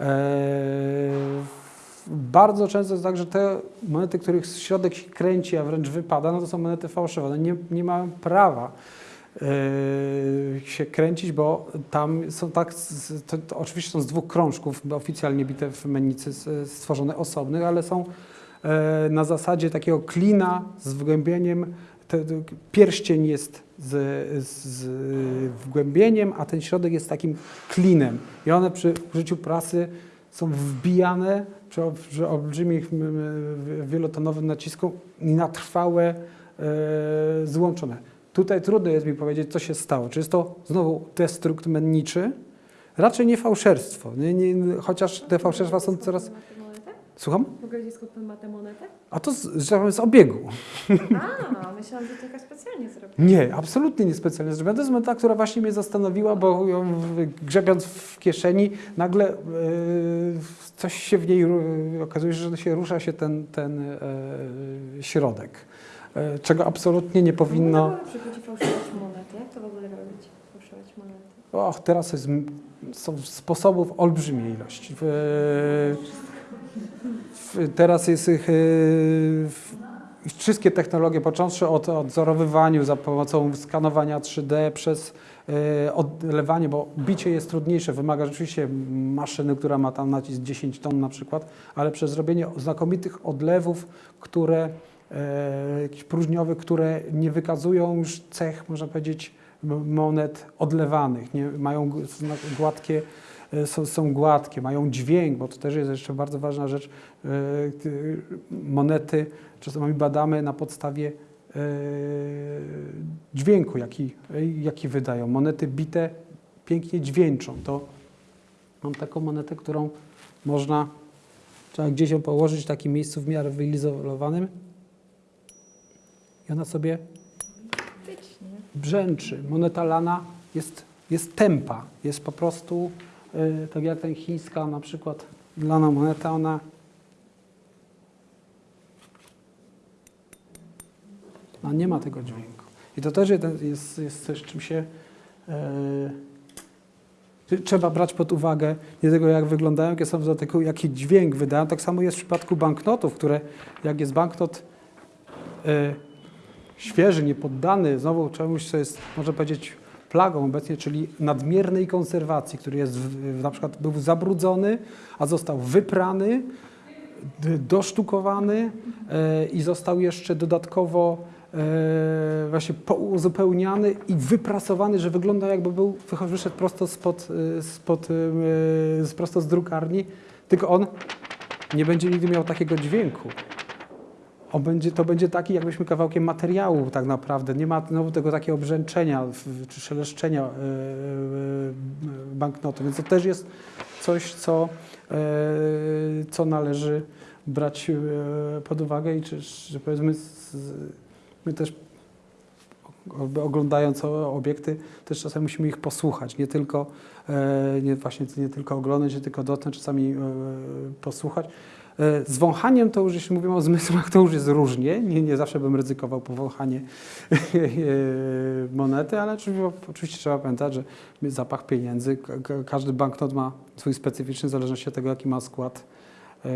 E, bardzo często jest tak, że te monety, których środek się kręci, a wręcz wypada, no to są monety fałszywe. One nie, nie mają prawa e, się kręcić, bo tam są tak, to, to oczywiście są z dwóch krążków oficjalnie bite w mennicy stworzone osobnych, ale są na zasadzie takiego klina z wgłębieniem. Pierścień jest z, z wgłębieniem, a ten środek jest takim klinem. I one przy użyciu prasy są wbijane przy, przy olbrzymich, wielotonowym nacisku i na trwałe e, złączone. Tutaj trudno jest mi powiedzieć, co się stało. Czy jest to znowu destrukt menniczy? Raczej nie fałszerstwo, nie, nie, chociaż te fałszerstwa są coraz... Słucham? Mogę gdzieś skąd pan ma tę monetę? A to z, powiem, z obiegu. A, myślałam, że to jakaś specjalnie zrobiona. Nie, absolutnie niespecjalnie zrobiona. To jest moneta, która właśnie mnie zastanowiła, bo ją grzebiąc w kieszeni, nagle e, coś się w niej, okazuje się, że się rusza się ten, ten e, środek, e, czego absolutnie nie powinno... Jak przychodzi fałszować monety? Jak to w ogóle robić? Fałszować monety? Och, teraz jest, są sposobów olbrzymiej ilości. Teraz jest ich w, wszystkie technologie, począwszy od odzorowywaniu za pomocą skanowania 3D przez e, odlewanie, bo bicie jest trudniejsze, wymaga rzeczywiście maszyny, która ma tam nacisk 10 ton na przykład, ale przez zrobienie znakomitych odlewów, które e, jakichś próżniowych, które nie wykazują już cech, można powiedzieć, monet odlewanych, nie, mają gładkie, są, są gładkie, mają dźwięk, bo to też jest jeszcze bardzo ważna rzecz. E, Monety czasami badamy na podstawie e, dźwięku, jaki, jaki wydają. Monety bite pięknie dźwięczą. To mam taką monetę, którą można, trzeba gdzieś ją położyć w takim miejscu w miarę wyizolowanym i ona sobie brzęczy. Moneta lana jest, jest tempa, jest po prostu tak jak ten chińska na przykład lana moneta, ona ona nie ma tego dźwięku. I to też jest, jest, coś, czym się y, trzeba brać pod uwagę nie tego, jak wyglądają, jakie są, tylko jaki dźwięk wydają. Tak samo jest w przypadku banknotów, które jak jest banknot y, świeży, niepoddany znowu czemuś, co jest, można powiedzieć, plagą obecnie, czyli nadmiernej konserwacji, który jest w, na przykład był zabrudzony, a został wyprany, dosztukowany e, i został jeszcze dodatkowo e, właśnie uzupełniany i wyprasowany, że wygląda jakby był wyszedł prosto spod, e, spod, prosto z drukarni, tylko on nie będzie nigdy miał takiego dźwięku. On będzie, to będzie taki, jakbyśmy kawałkiem materiału tak naprawdę. Nie ma znowu tego takiego brzęczenia w- czy szeleszczenia e, e, banknotu. Więc to też jest coś, co, e, co należy brać pod uwagę i czy, że powiedzmy my też oglądając obiekty, też czasami musimy ich posłuchać, nie tylko, nie, właśnie nie tylko oglądać, nie tylko dotknąć, czasami posłuchać. E, Z wąchaniem to już, jeśli mówimy o zmysłach, to już jest różnie. Nie, nie zawsze bym ryzykował powąchanie e, monety, ale oczywiście, oczywiście trzeba pamiętać, że zapach pieniędzy, ka- ka- każdy banknot ma swój specyficzny, w zależności od tego, jaki ma skład, e,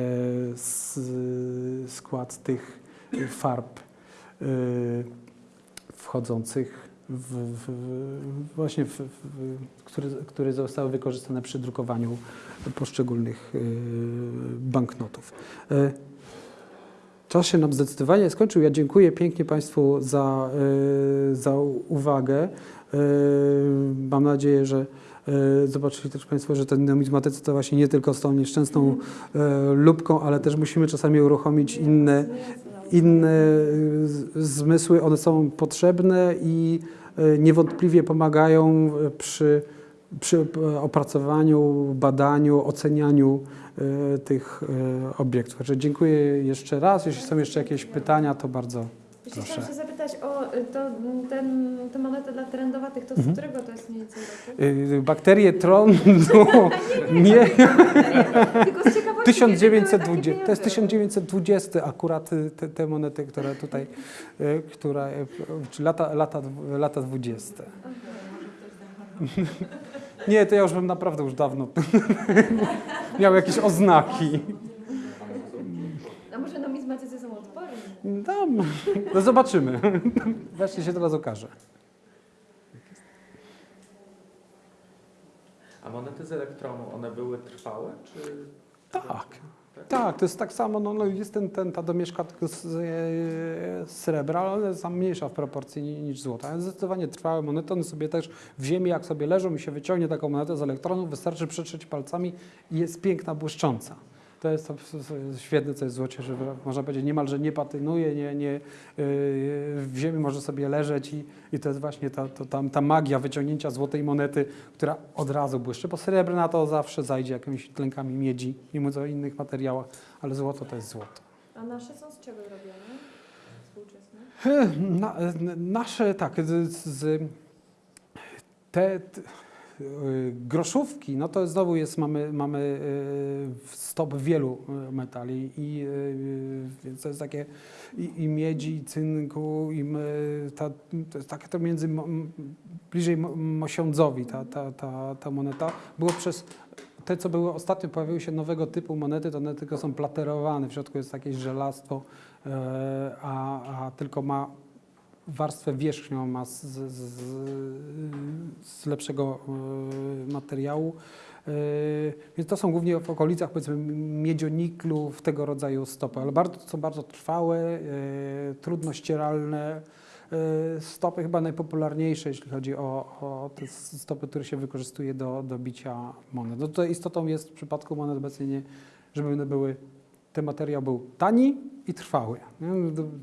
skład tych farb wchodzących w, w, właśnie, w, które, które zostały wykorzystane przy drukowaniu poszczególnych y, banknotów. Y, Czas się nam zdecydowanie skończył. Ja dziękuję pięknie Państwu za, y, za uwagę. Y, Mam nadzieję, że zobaczyli też Państwo, że ten numizmatycy to właśnie nie tylko z tą nieszczęsną lubką, ale też musimy czasami uruchomić inne, inne y, zmysły, one są potrzebne i y, niewątpliwie pomagają przy, przy y, opracowaniu, badaniu, ocenianiu tych obiektów. Także dziękuję jeszcze raz. Jeśli są jeszcze jakieś pytania, to bardzo Proszę. chciałam się zapytać o y, to, ten, tę monetę dla trendowatych, to z Mhm. którego to jest mniej więcej roku? y, bakterie trądu [laughs] nie. Tylko z ciekawości, kiedy były takie 1920, to jest pieniądze? 1920 akurat y, te, te monety, które tutaj, która, lata, lata, lata 20. [laughs] Nie, to ja już bym naprawdę już dawno [laughs] miał jakieś oznaki. A może numizmatycy są odporni? No, no zobaczymy. Właśnie się teraz okaże. A monety z elektronu, one były trwałe, czy... Tak. Tak, to jest tak samo, no, no jest ten, ten, ta domieszka tylko z, e, srebra, ale jest mniejsza w proporcji ni- niż złota. Ale zdecydowanie trwałe monety, one sobie też w ziemi, jak sobie leżą i się wyciągnie taką monetę z elektronu, wystarczy przetrzeć palcami i jest piękna, błyszcząca. To jest to świetne, co jest w złocie, że można powiedzieć niemalże nie patynuje, nie, nie, yy, w ziemi może sobie leżeć i, i to jest właśnie ta, to, tam, ta magia wyciągnięcia złotej monety, która od razu błyszczy, bo srebrna to zawsze zajdzie jakimiś tlenkami miedzi, nie mówiąc o innych materiałach, ale złoto to jest złoto. A nasze są z czego robione? Współczesne? Na, n- nasze, tak, z, z, te, groszówki, no to znowu jest, mamy, mamy y, stop wielu y, metali i y, więc to jest takie i, i miedzi, i cynku, i ta, to jest takie to między, bliżej mo- mosiądzowi ta, ta, ta, ta moneta. Było przez te, co były ostatnio, pojawiły się nowego typu monety, to one tylko są platerowane, w środku jest jakieś żelastwo, e, a, a tylko ma warstwę wierzchnią ma z, z, z, lepszego e, materiału. E, Więc to są głównie w okolicach powiedzmy miedzioniklu w tego rodzaju stopy, ale bardzo, są bardzo trwałe, e, trudno ścieralne stopy, chyba najpopularniejsze, jeśli chodzi o, o te stopy, które się wykorzystuje do, do bicia monet. No tutaj istotą jest w przypadku monet obecnie nie, żeby one były ten materiał był tani i trwały.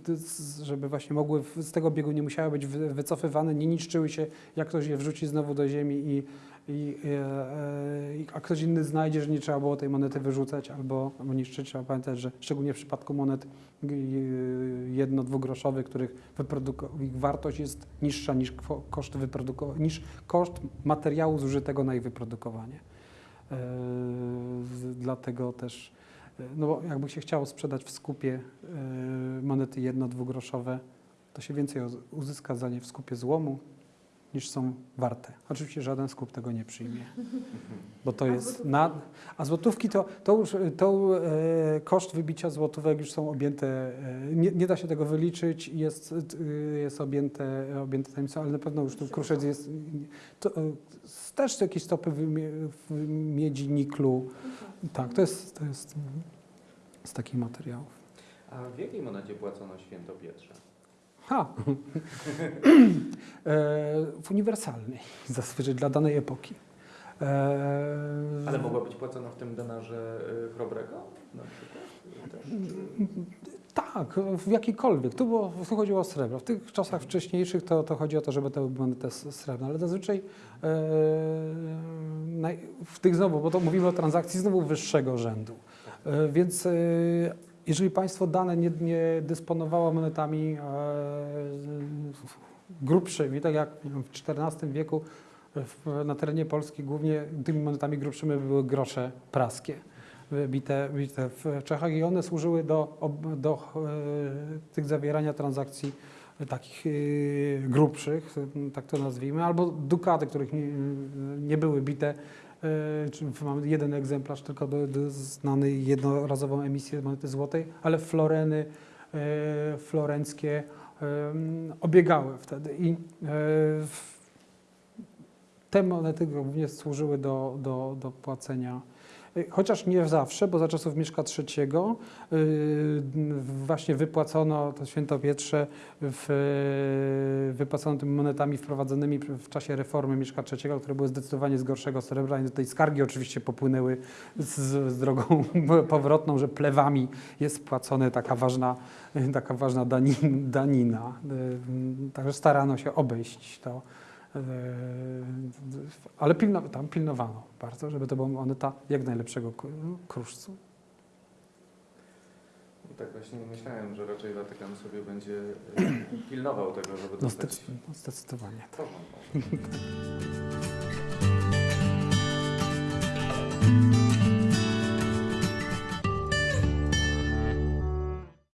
z- Żeby właśnie mogły z tego obiegu nie musiały być wy- wycofywane, nie niszczyły się, jak ktoś je wrzuci znowu do ziemi i, i, e, e, i- a ktoś inny znajdzie, że nie trzeba było tej monety wyrzucać albo, albo niszczyć. Trzeba pamiętać, że szczególnie w przypadku monet g- jedno, dwugroszowych, których ich wartość jest niższa niż koszt, niż koszt materiału zużytego na ich wyprodukowanie. E, z- Dlatego też, e, no bo jakby się chciało sprzedać w skupie e, monety jedno, dwugroszowe, to się więcej uz- uzyska za nie w skupie złomu niż są warte. Oczywiście żaden skup tego nie przyjmie, [laughs] bo to A jest złotówki? na, a złotówki to, to już to, e, koszt wybicia złotówek już są objęte, e, nie, nie da się tego wyliczyć, jest, e, jest objęte, objęte tajemnicą, ale na pewno już tu kruszec jest, to, e, też jakieś stopy w, w miedzi, niklu, tak, to jest, to jest z takich materiałów. A w jakiej monecie płacono święto Pietrze? Ha! e, w uniwersalnej, [laughs] zazwyczaj dla danej epoki. E, Ale mogła być płacona w tym denarze chrobrego na przykład? Też, czy... Tak, w jakikolwiek. Tu, było, tu chodziło o srebro. W tych czasach wcześniejszych to, to chodzi o to, żeby to były s- srebrne, ale zazwyczaj e, w tych znowu, bo to mówimy o transakcji znowu wyższego rzędu. E, więc e, jeżeli państwo dane nie, nie dysponowało monetami e, grubszymi, tak jak w XIV wieku na terenie Polski głównie tymi monetami grubszymi były grosze praskie bite, w Czechach i one służyły do, do e, tych zawierania transakcji takich e, grubszych, tak to nazwijmy, albo dukaty, których nie, nie były bite. E, Mamy jeden egzemplarz tylko do, do znany jednorazową emisję monety złotej, ale floreny e, florenckie e, obiegały wtedy. I te monety głównie służyły do, do, do płacenia Chociaż nie zawsze, bo za czasów Mieszka III y, właśnie wypłacono to świętopietrze, w, wypłacono tymi monetami wprowadzonymi w czasie reformy Mieszka III, które były zdecydowanie z gorszego srebra i tej skargi oczywiście popłynęły z, z drogą [laughs] powrotną, że plewami jest płacona taka ważna, taka ważna dani, danina. Y, Także starano się obejść to. Eee, Ale pilno, tam pilnowano bardzo, żeby to była moneta jak najlepszego kruszcu. No tak właśnie myślałem, że raczej Watykan sobie będzie y, pilnował tego, żeby No, dostać no zdecydowanie. porządną. [laughs]